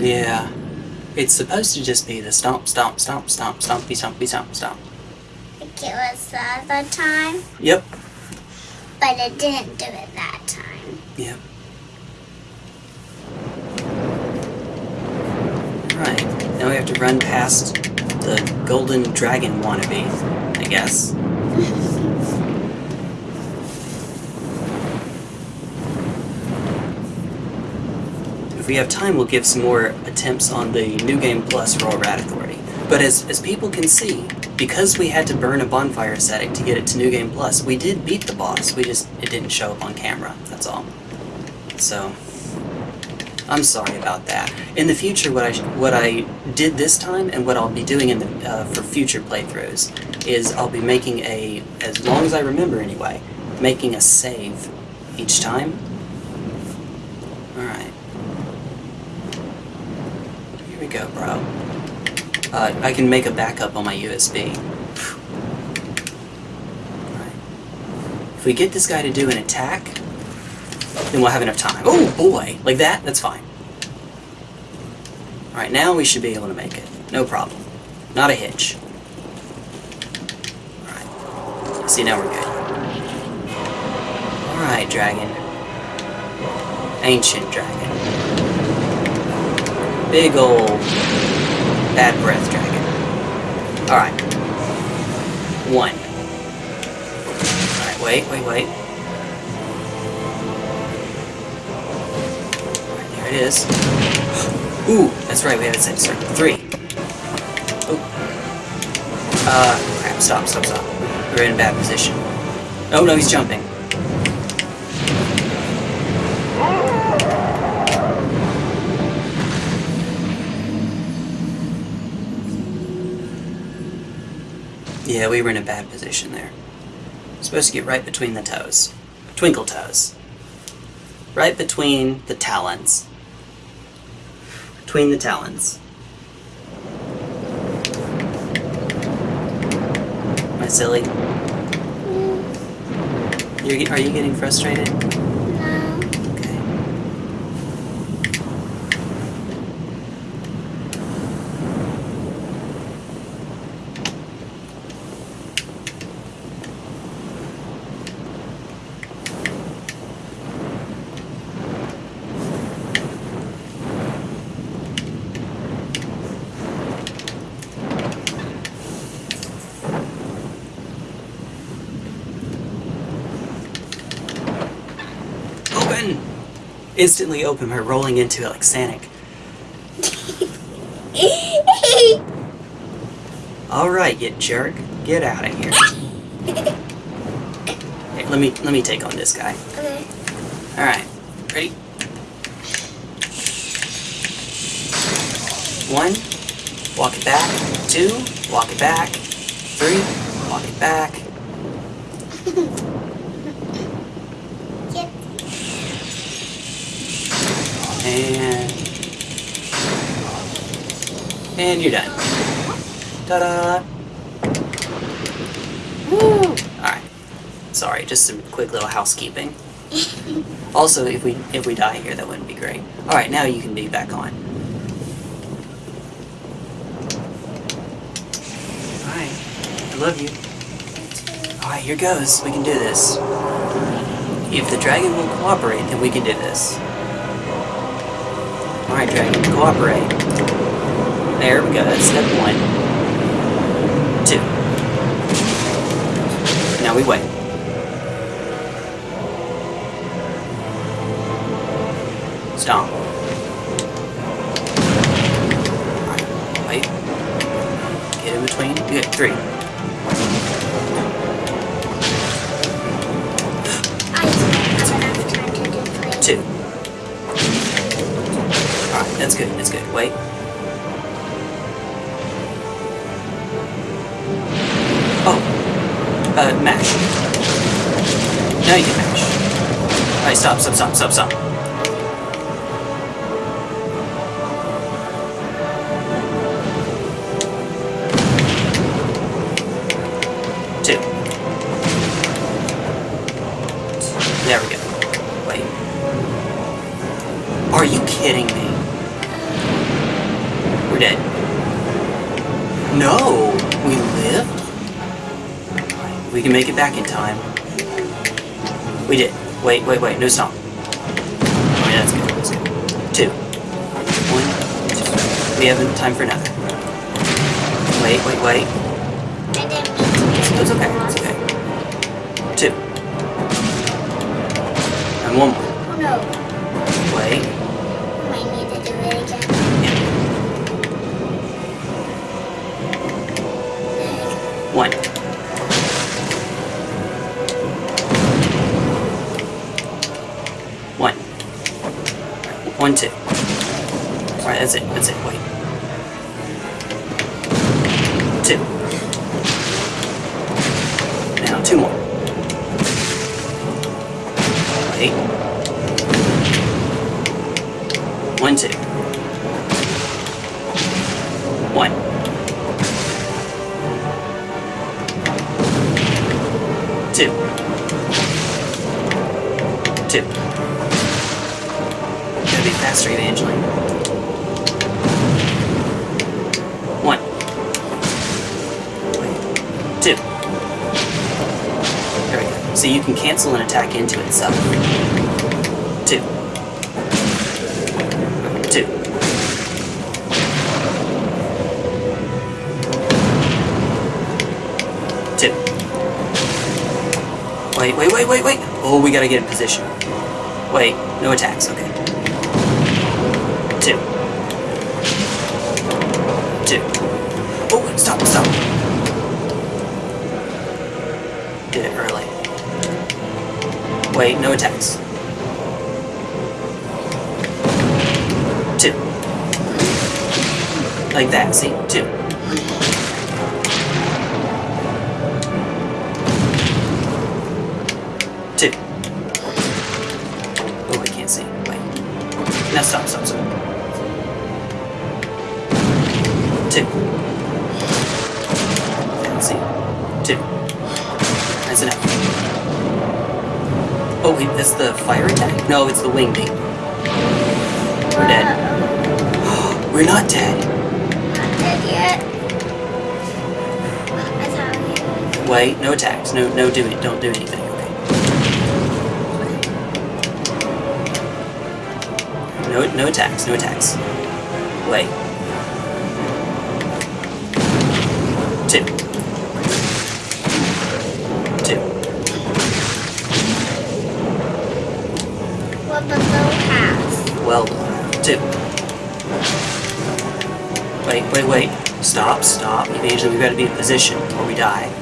Yeah. It's supposed to just be the stomp, stomp, stomp, stomp, stompy, stompy, stomp, stomp. Like it was the other time, Yep. but it didn't do it that time. Yep. Right. Now we have to run past the golden dragon wannabe, I guess. If we have time, we'll give some more attempts on the New Game Plus Royal Rat Authority. But as, as people can see, because we had to burn a bonfire ascetic to get it to New Game Plus, we did beat the boss. We just, it didn't show up on camera, that's all. So, I'm sorry about that. In the future, what I what I did this time, and what I'll be doing in the uh, for future playthroughs, is I'll be making a, as long as I remember anyway, making a save each time. All right. Here we go, bro. Uh, I can make a backup on my USB. If we get this guy to do an attack, then we'll have enough time. Oh boy! Like that? That's fine. Alright, now we should be able to make it. No problem. Not a hitch. Alright. See, now we're good. Alright, dragon. Ancient dragon. Big ol' bad breath dragon. Alright. One. Alright, wait, wait, wait. Alright, there it is. Ooh, that's right, we have it set to start. Three. Oh. Uh, crap, stop, stop, stop. We're in a bad position. Oh no, he's jumping. Yeah, we were in a bad position there. Supposed to get right between the toes. Twinkle toes. right between the talons. Between the talons. Am I silly? You're, are you getting frustrated? No. Okay. Open! Instantly open by rolling into it like Sonic. Alright, you jerk. Get out of here. Hey, let me let me take on this guy. okay. Alright. Ready? One, walk it back. Two, walk it back. Three, walk it back. Yep. And and you're done. Ta-da! Woo. Alright. Sorry, just some quick little housekeeping. Also, if we if we die here, that wouldn't be great. Alright, now you can be back on. Alright. I love you. Alright, here goes. We can do this. If the dragon will cooperate, then we can do this. Alright, dragon, cooperate. There we go, that's step one. Two. Now we wait. No stop. Oh, that's good. That's good. Two. One, two. We have time for another. Wait, wait, wait. So you can cancel an attack into itself. Two. Two. Two. Wait, wait, wait, wait, wait. Oh, we gotta get in position. Wait, no attacks, okay. Wait, no attacks. Two. Like that, see? Two. Two. Oh, I can't see. Wait. Now stop, stop, stop. Two. Oh wait, that's the fire attack? No, it's the wing beam. We're dead. We're not dead. Not dead yet. Wait, no attacks. No, no do it. Don't do anything. Okay. No, no attacks. No attacks. Wait. Wait, wait, wait. Stop, stop. Evasion, we've got to be in position or we die.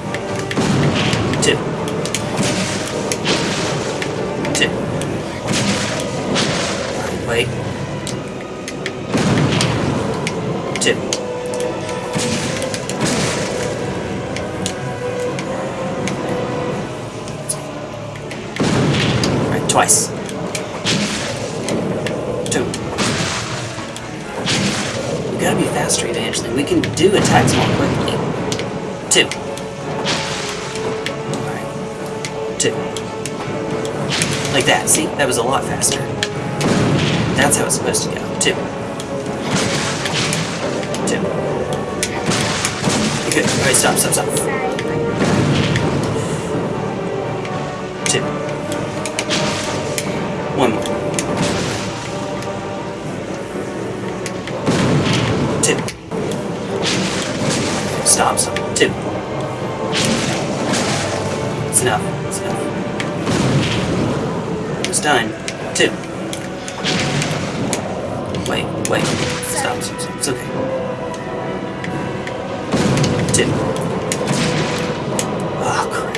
Stop, stop. Two. It's enough. It's enough. It's done. Two. Wait, wait. Stop, stop, stop. It's okay. Two. Oh, crap.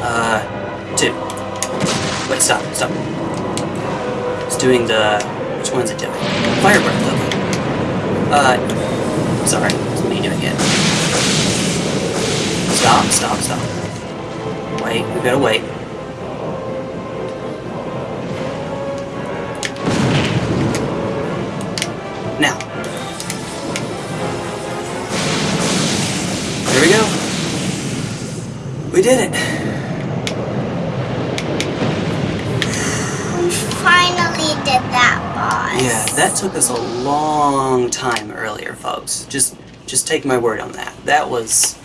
Uh, two. Wait, stop, stop. It's doing the... Which one's it doing? Fire breath, okay. Uh, sorry. It's me doing it. Stop, stop, stop. Wait, we gotta wait. Now. Here we go. We did it. We finally did that, boss. Yeah, that took us a long time earlier, folks. Just just take my word on that. That was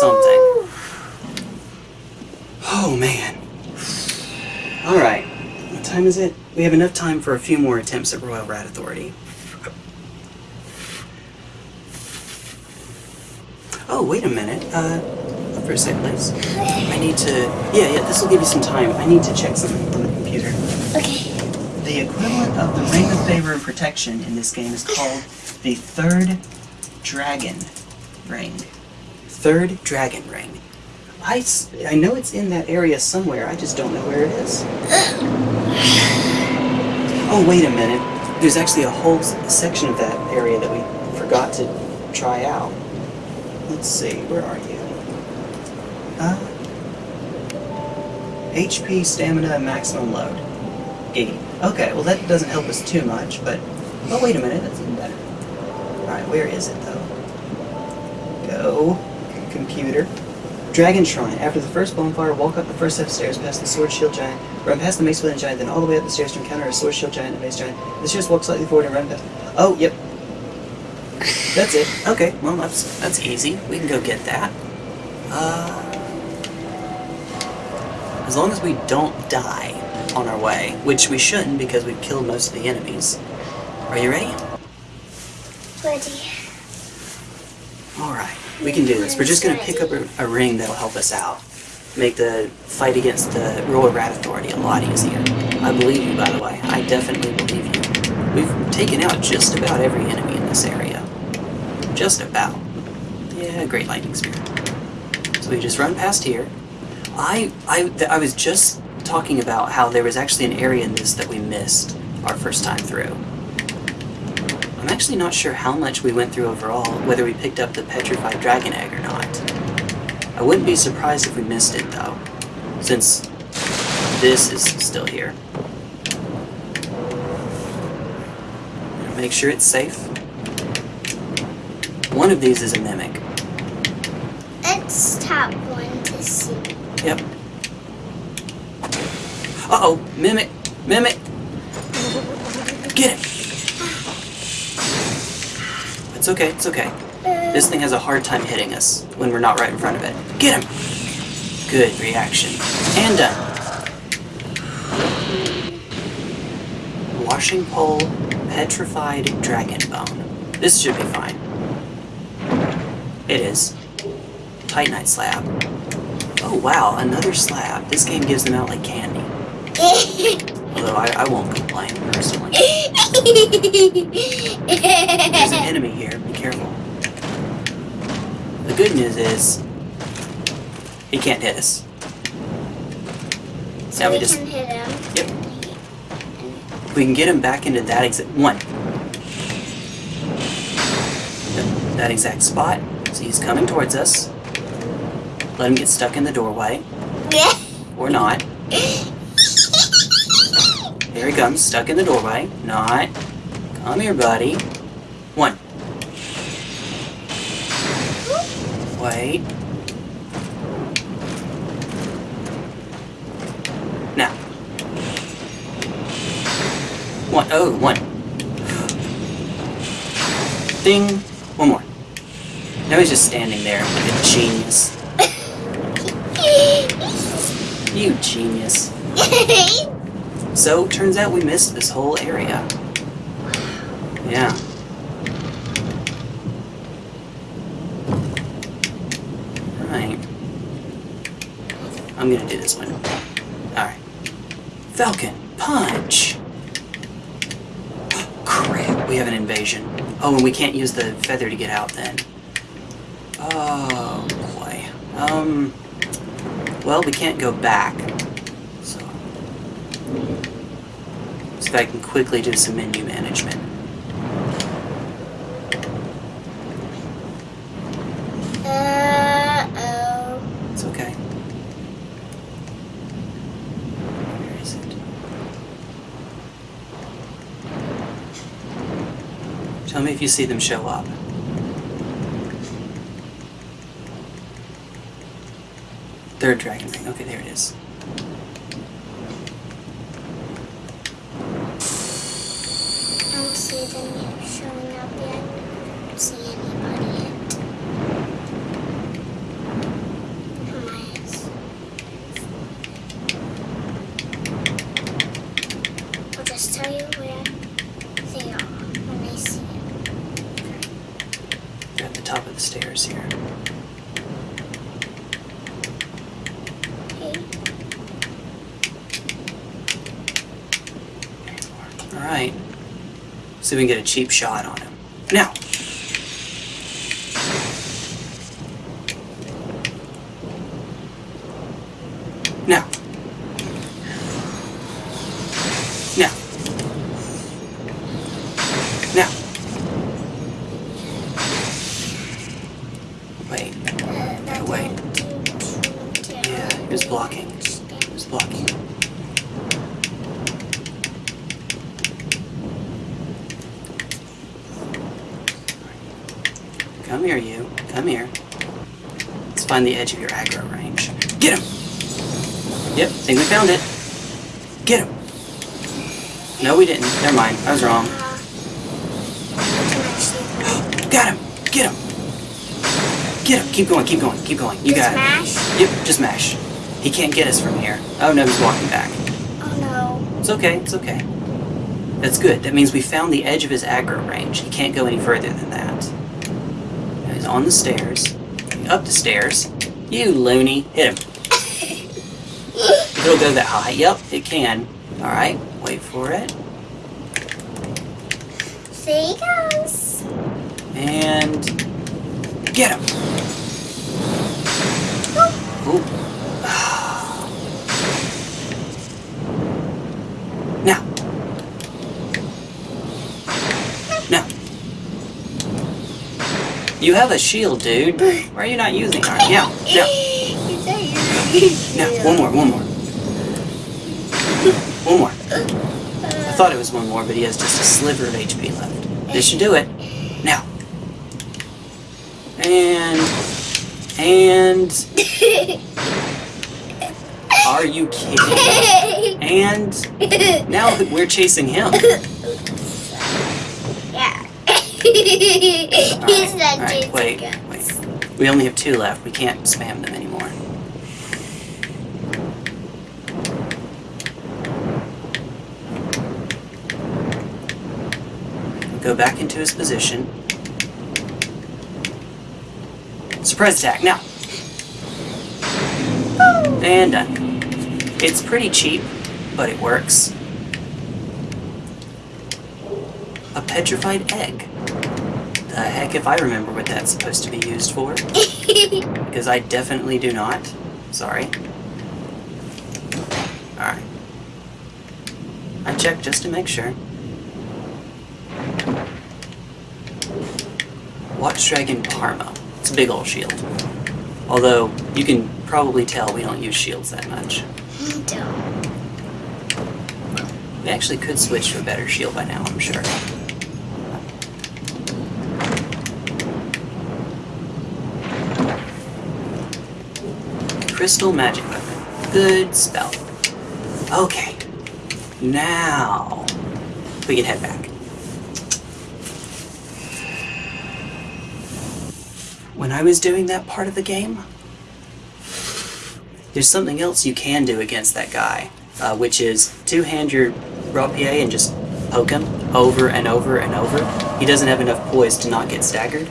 something. Oh man. Alright. What time is it? We have enough time for a few more attempts at Royal Rat Authority. Oh, wait a minute. Uh, for a second, please. I need to... Yeah, yeah, this will give you some time. I need to check something on the computer. Okay. The equivalent of the Ring of Favor and Protection in this game is called the Third Dragon Ring. Third Dragon Ring. I, I know it's in that area somewhere, I just don't know where it is. Oh, wait a minute. There's actually a whole section of that area that we forgot to try out. Let's see, where are you? Uh, HP, stamina, maximum load. 80. Okay, well that doesn't help us too much, but... Oh, wait a minute, that's even better. Alright, where is it, though? Go. Computer. Dragon Shrine. After the first bonfire, walk up the first set of stairs past the Sword Shield Giant, run past the Mace Wielding Giant, then all the way up the stairs to encounter a Sword Shield Giant and Mace Giant. The stairs walk slightly forward and run past... Oh, yep. That's it. Okay, well, that's, that's easy. We can go get that. Uh... As long as we don't die on our way, which we shouldn't because we've killed most of the enemies. Are you ready? Ready. Alright, we can do this. We're just gonna pick up a, a ring that'll help us out. Make the fight against the Royal Rat Authority a lot easier. I believe you, by the way. I definitely believe you. We've taken out just about every enemy in this area. Just about. Yeah, Great Lightning Spear. So we just run past here. I, I, I was just talking about how there was actually an area in this that we missed our first time through. I'm actually not sure how much we went through overall, whether we picked up the petrified dragon egg or not. I wouldn't be surprised if we missed it though, since this is still here. Make sure it's safe. One of these is a mimic. Let's tap one to see. Yep. Uh oh, mimic, mimic. Get it. It's okay, it's okay. This thing has a hard time hitting us when we're not right in front of it. Get him. Good reaction. And done. Washing pole, petrified dragon bone. This should be fine. It is. Titanite slab. Oh wow, another slab. This game gives them out like candy. Although I, I won't complain personally. There's an enemy here. Be careful. The good news is he can't hit us. so Now we we just can hit him. Yep. we can get him back into that exact one. That- That exact spot. So he's coming towards us. Let him get stuck in the doorway. Or not. Here he comes, stuck in the doorway. Not. Come here, buddy. One. Wait. Now. One. Oh, one. Ding. One more. Now he's just standing there like a genius. You genius. So, turns out we missed this whole area. Yeah. Right. I'm gonna do this one. Alright. Falcon, punch! Crap, we have an invasion. Oh, and we can't use the feather to get out then. Oh, boy. Um, well, we can't go back. So, if I can quickly do some menu management. Uh-oh. It's okay. Where is it? Tell me if you see them show up. Third dragon ring. Okay, there it is. I don't see them yet showing up yet. I don't see anybody yet. Nice. I'll just tell you where they are when I see them. They're at the top of the stairs here. Okay. Alright. See if we can get a cheap shot on him. Now! Now! Now! Now! Wait. Uh, wait. Yeah, Yeah, he was blocking. He was blocking. Come here, you. Come here. Let's find the edge of your aggro range. Get him! Yep, think we found it. Get him! No, we didn't. Never mind. I was wrong. Got him! Get him! Get him! Keep going, keep going, keep going. You got it. Yep, just mash. He can't get us from here. Oh no, he's walking back. Oh no. It's okay, it's okay. That's good. That means we found the edge of his aggro range. He can't go any further than that. Now he's on the stairs. Up the stairs. You loony. Hit him. It'll go that high. Yep, it can. Alright, wait for it. There he goes. And get him. Ooh. Now. Now. You have a shield, dude. Why are you not using it? Now, now, now. One more, one more. One more. I thought it was one more, but he has just a sliver of HP left. This should do it. Now. And. And. Are you kidding? And. Now we're chasing him. Yeah. He's not Alright, wait, wait. We only have two left. We can't spam them anymore. Go back into his position. Surprise attack, now! And done. It's pretty cheap, but it works. A petrified egg. The heck if I remember what that's supposed to be used for. Because I definitely do not. Sorry. Alright. I checked just to make sure. Watchdragon Parma. It's a big old shield. Although, you can probably tell we don't use shields that much. We don't. We actually could switch to a better shield by now, I'm sure. Crystal Magic Weapon. Good spell. Okay. Now, we can head back. When I was doing that part of the game, there's something else you can do against that guy, uh, which is two-hand your rapier and just poke him over and over and over. He doesn't have enough poise to not get staggered,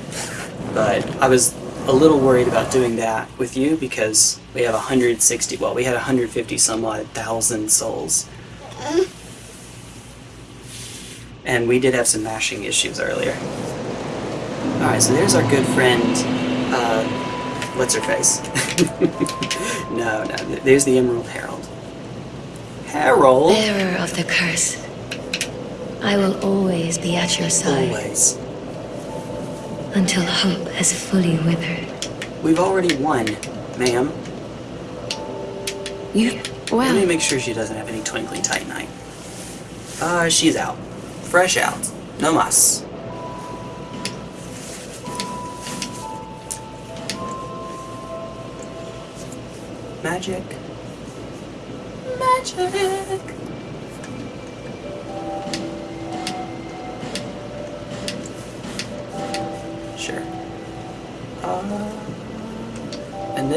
but I was a little worried about doing that with you because we have 160, well, we had 150 some odd thousand souls. And we did have some mashing issues earlier. Alright, so there's our good friend, uh, what's her face? no, no, there's the Emerald Herald. Herald? Bearer of the curse, I will always be at your side Always. Until hope has fully withered. We've already won, ma'am. You, Let me make sure she doesn't have any twinkling titanite. Uh, she's out. Fresh out. No mas. Magic. Magic.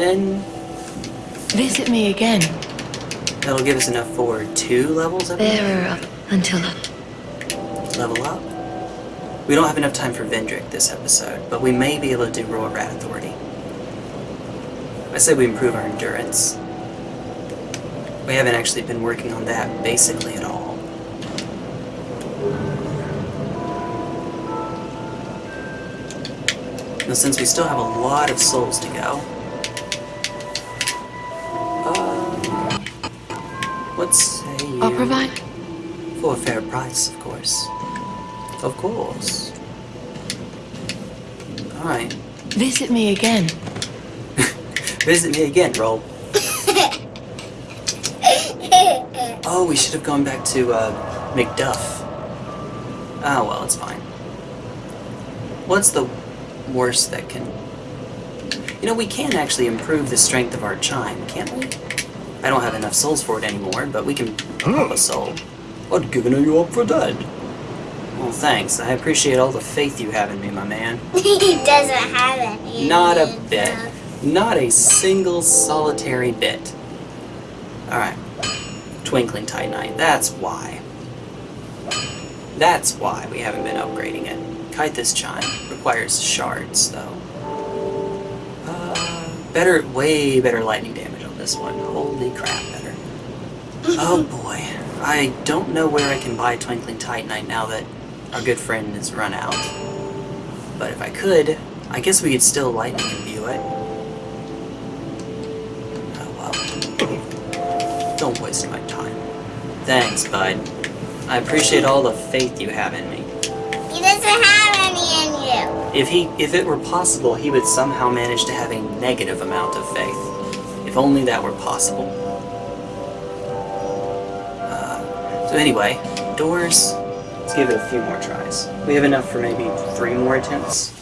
Then visit me again. that'll give us enough for two levels, believe. Bearer of, until level up. We don't have enough time for Vendrick this episode, but we may be able to do Royal Rat Authority. I say we improve our endurance. We haven't actually been working on that basically at all. Now, since we still have a lot of souls to go, what say you? I'll provide. For a fair price, of course. Of course. Alright. Visit me again. Visit me again, roll. Oh, we should have gone back to, uh, McDuff. Ah, well, it's fine. What's the worst that can... You know, we can actually improve the strength of our chime, can't we? I don't have enough souls for it anymore, but we can pop a soul. I'd given you up for dead. Well, thanks. I appreciate all the faith you have in me, my man. he doesn't have any. Not a bit. Not a single solitary bit. Alright. Twinkling Titanite. That's why. That's why we haven't been upgrading it. Caitha's Chime requires shards, though. Uh, better, way better lightning damage on this one. Holy crap, better. Oh boy. I don't know where I can buy Twinkling Titanite now that our good friend has run out. But if I could, I guess we could still lightning imbue it. Oh well. Don't waste my time. Thanks, bud. I appreciate all the faith you have in me. He doesn't have any in you. If he if it were possible, he would somehow manage to have a negative amount of faith. Only that were possible. Uh, so anyway, doors. Let's give it a few more tries. We have enough for maybe three more attempts.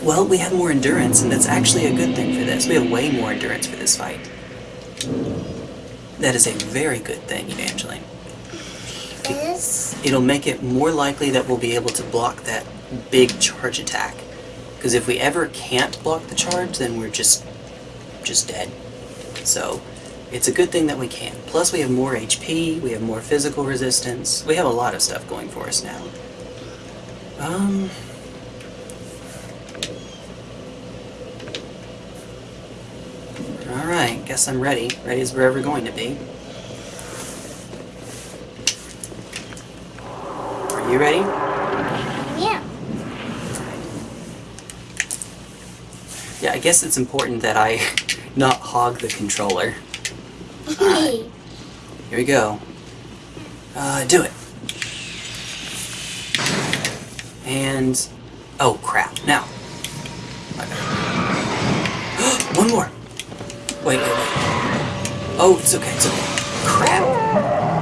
Well, we have more endurance, and that's actually a good thing for this. We have way more endurance for this fight. That is a very good thing, Evangeline. It'll make it more likely that we'll be able to block that big charge attack. Because if we ever can't block the charge, then we're just just dead. So it's a good thing that we can. Plus we have more HP, we have more physical resistance, we have a lot of stuff going for us now. Um Alright, guess I'm ready. Ready as we're ever going to be. You ready? yeah. Yeah, I guess it's important that I not hog the controller. Here we go. Uh, do it. And... Oh, crap. Now. One more. Wait, wait, wait. Oh, it's okay, it's okay. Crap.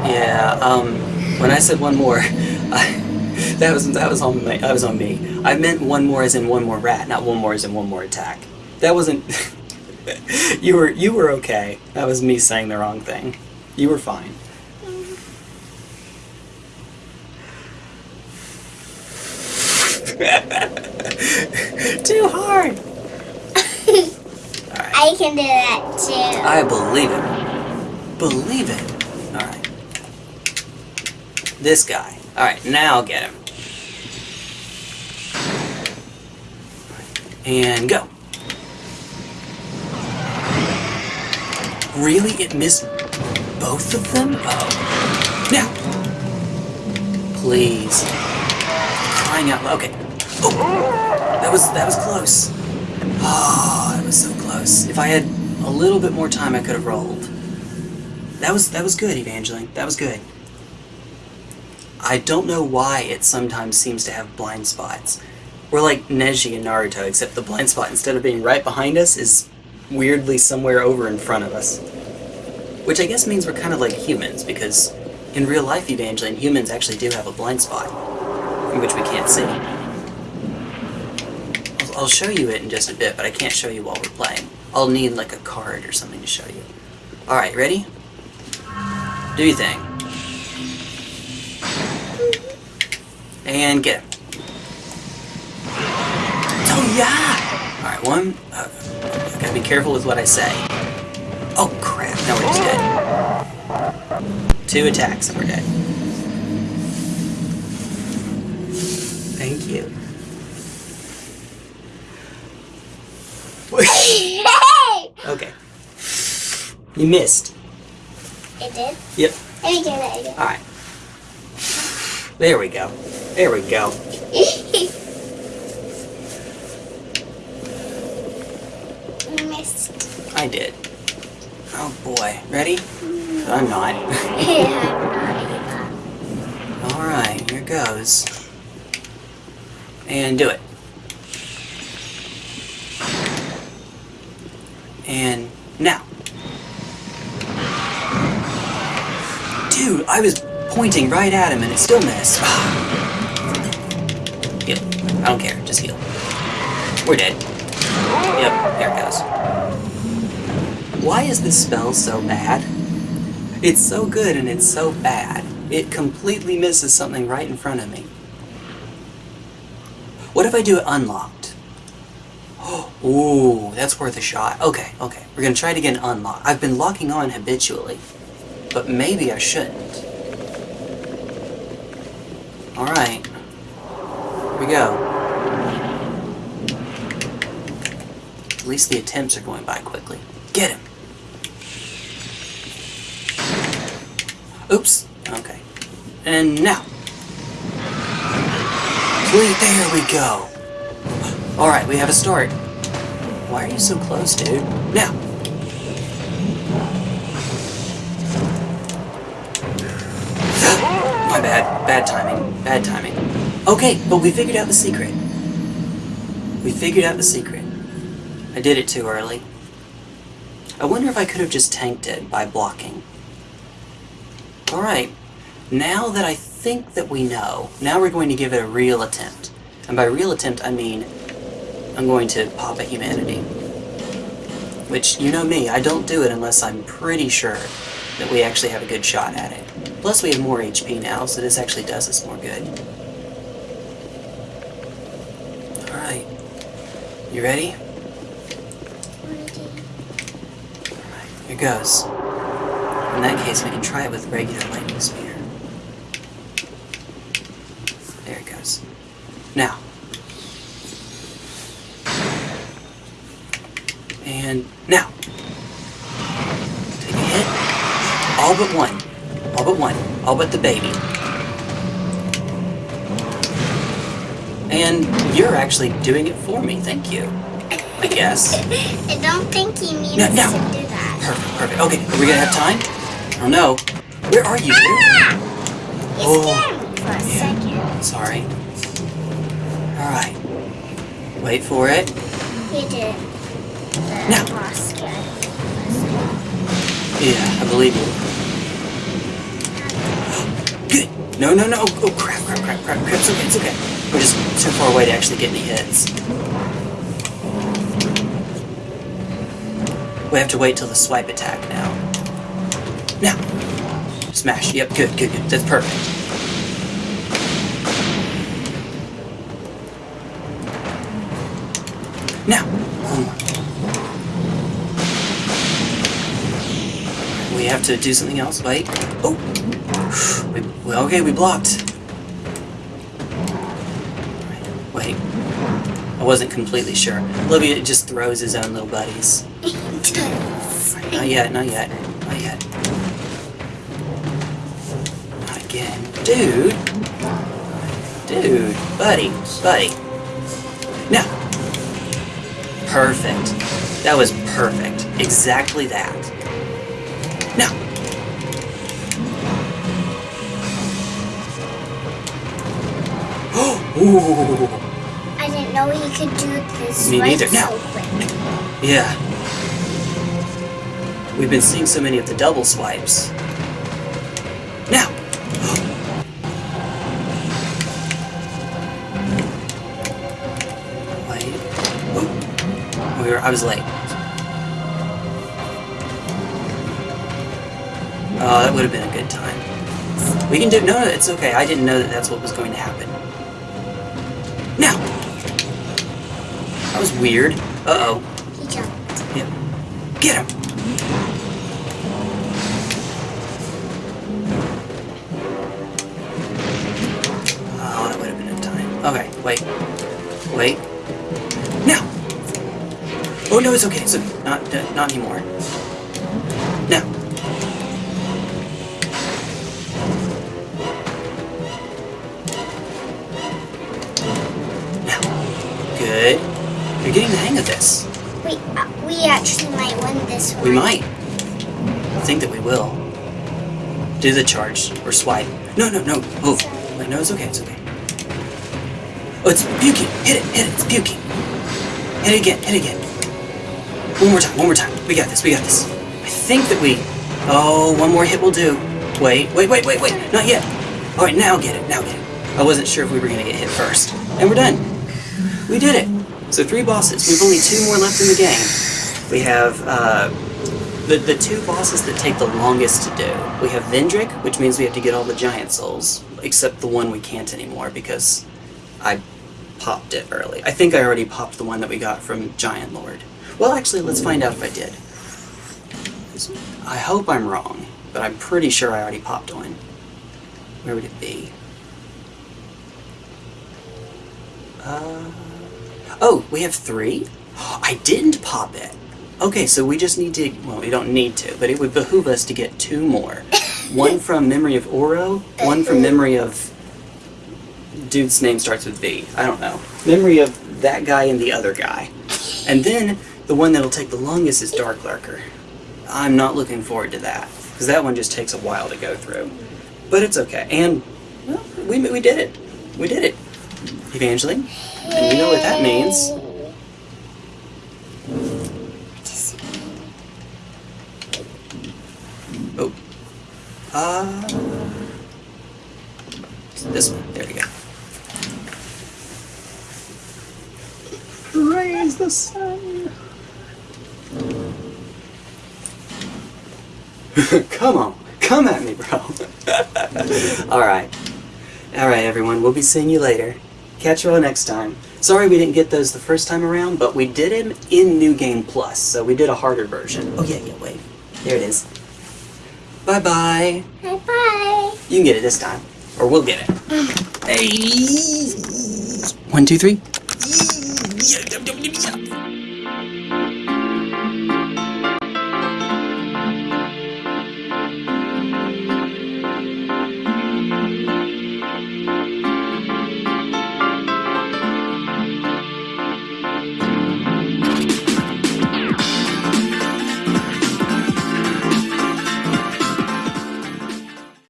Yeah, um, when I said one more, I, that was that was on my, that was on me. I meant one more as in one more rat, not one more as in one more attack. That wasn't. you were you were okay. That was me saying the wrong thing. You were fine. Too hard. I can do that too. I believe it. Believe it. Alright. This guy. Alright, now I'll get him. And go. Really? It missed both of them? Oh. Now. Please. Crying out loud. Okay. Oh. That was that was close. Oh, that was so close. If I had a little bit more time, I could have rolled. That was that was good, Evangeline. That was good. I don't know why it sometimes seems to have blind spots. We're like Neji and Naruto, except the blind spot, instead of being right behind us, is weirdly somewhere over in front of us. Which I guess means we're kind of like humans, because in real life, Evangeline, humans actually do have a blind spot, which we can't see. I'll- I'll show you it in just a bit, but I can't show you while we're playing. I'll need like a card or something to show you. Alright, ready? Do your thing. And get him. Oh yeah! Alright, one. Uh, gotta be careful with what I say. Oh crap, now we're just dead. Two attacks and we're dead. Thank you. okay. You missed. it did. Yep. Let me do that again. Alright. There we go. There we go. Missed. I did. Oh boy. Ready? I'm not. Alright, here goes. And do it. And now. Dude, I was pointing right at him and it still missed. Ah. I don't care. Just heal. We're dead. Yep, there it goes. Why is this spell so bad? It's so good and it's so bad. It completely misses something right in front of me. What if I do it unlocked? Ooh, that's worth a shot. Okay, okay. We're gonna try it again unlocked. I've been locking on habitually, but maybe I shouldn't. Alright. Here we go. At least the attempts are going by quickly. Get him! Oops. Okay. And now. There we go. Alright, we have a start. Why are you so close, dude? Now. My bad. Bad timing. Bad timing. Okay, but we figured out the secret. We figured out the secret. I did it too early. I wonder if I could have just tanked it by blocking. Alright, now that I think that we know, now we're going to give it a real attempt. And by real attempt, I mean I'm going to pop a humanity. Which, you know me, I don't do it unless I'm pretty sure that we actually have a good shot at it. Plus, we have more HP now, so this actually does us more good. Alright. You ready? Here goes. In that case, we can try it with regular lightning spear. There it goes. Now. And now. Take a hit. All but one. All but one. All but the baby. And you're actually doing it for me, thank you. I guess. I don't think he needs No, no. to do. Perfect, perfect. Okay, are we gonna have time? I don't know. Where are you? Ah! You Oh. scared me for a second. Sorry. Alright. Wait for it. He did. The No. boss scared me. Yeah, I believe you. Good. No, no, no. Oh, crap, crap, crap, crap, crap. It's okay, it's okay. We're just too far away to actually get any hits. We have to wait till the swipe attack now. Now. Smash. Yep, good, good, good. That's perfect. Now. We have to do something else. Wait. Oh. We, well, okay, we blocked. Wait. I wasn't completely sure. Olivia just throws his own little buddies. Not yet, not yet, not yet. Not again. Dude! Dude, buddy, buddy. Now. Perfect. That was perfect. Exactly that. Now. Ooh. I didn't know he could do this Me neither. so quick. Yeah. We've been seeing so many of the double swipes. Now! Wait. Oh. We were, I was late. Oh, that would have been a good time. We can do. No, it's okay. I didn't know that that's what was going to happen. Now! That was weird. Uh anymore. Now. Now. Good. You're getting the hang of this. We uh, we actually might win this one. We might. I think that we will. Do the charge or swipe. No, no, no. Oh, wait, no, it's okay. It's okay. Oh, it's puking. Hit it. Hit it. It's puking. Hit it again. Hit it again. One more time. One more time. We got this. We got this. I think that we. Oh, one more hit will do. Wait, wait, wait, wait, wait. Not yet. All right, now get it. Now get it. I wasn't sure if we were gonna get hit first, and we're done. We did it. So three bosses. We've only two more left in the game. We have uh, the the two bosses that take the longest to do. We have Vendrick, which means we have to get all the giant souls, except the one we can't anymore because I popped it early. I think I already popped the one that we got from Giant Lord. Well, actually, let's find out if I did. I hope I'm wrong, but I'm pretty sure I already popped one. Where would it be? Uh, oh, we have three? I didn't pop it. Okay, so we just need to, well, we don't need to, but it would behoove us to get two more. One from Memory of Orro, one from Memory of. Dude's name starts with V. I don't know. Memory of that guy and the other guy. And then the one that'll take the longest is Dark Lurker. I'm not looking forward to that, because that one just takes a while to go through. But it's okay, and well, we, we did it. We did it, Evangeline. And know what that means. Oh. Uh... This one. There we go. Raise the sun! come on, come at me, bro. all right, all right, everyone. We'll be seeing you later. Catch you all next time. Sorry we didn't get those the first time around, but we did them in New Game Plus, so we did a harder version. Oh yeah, yeah, wait. There it is. Bye bye. Bye bye. You can get it this time, or we'll get it. Hey. One, two, three.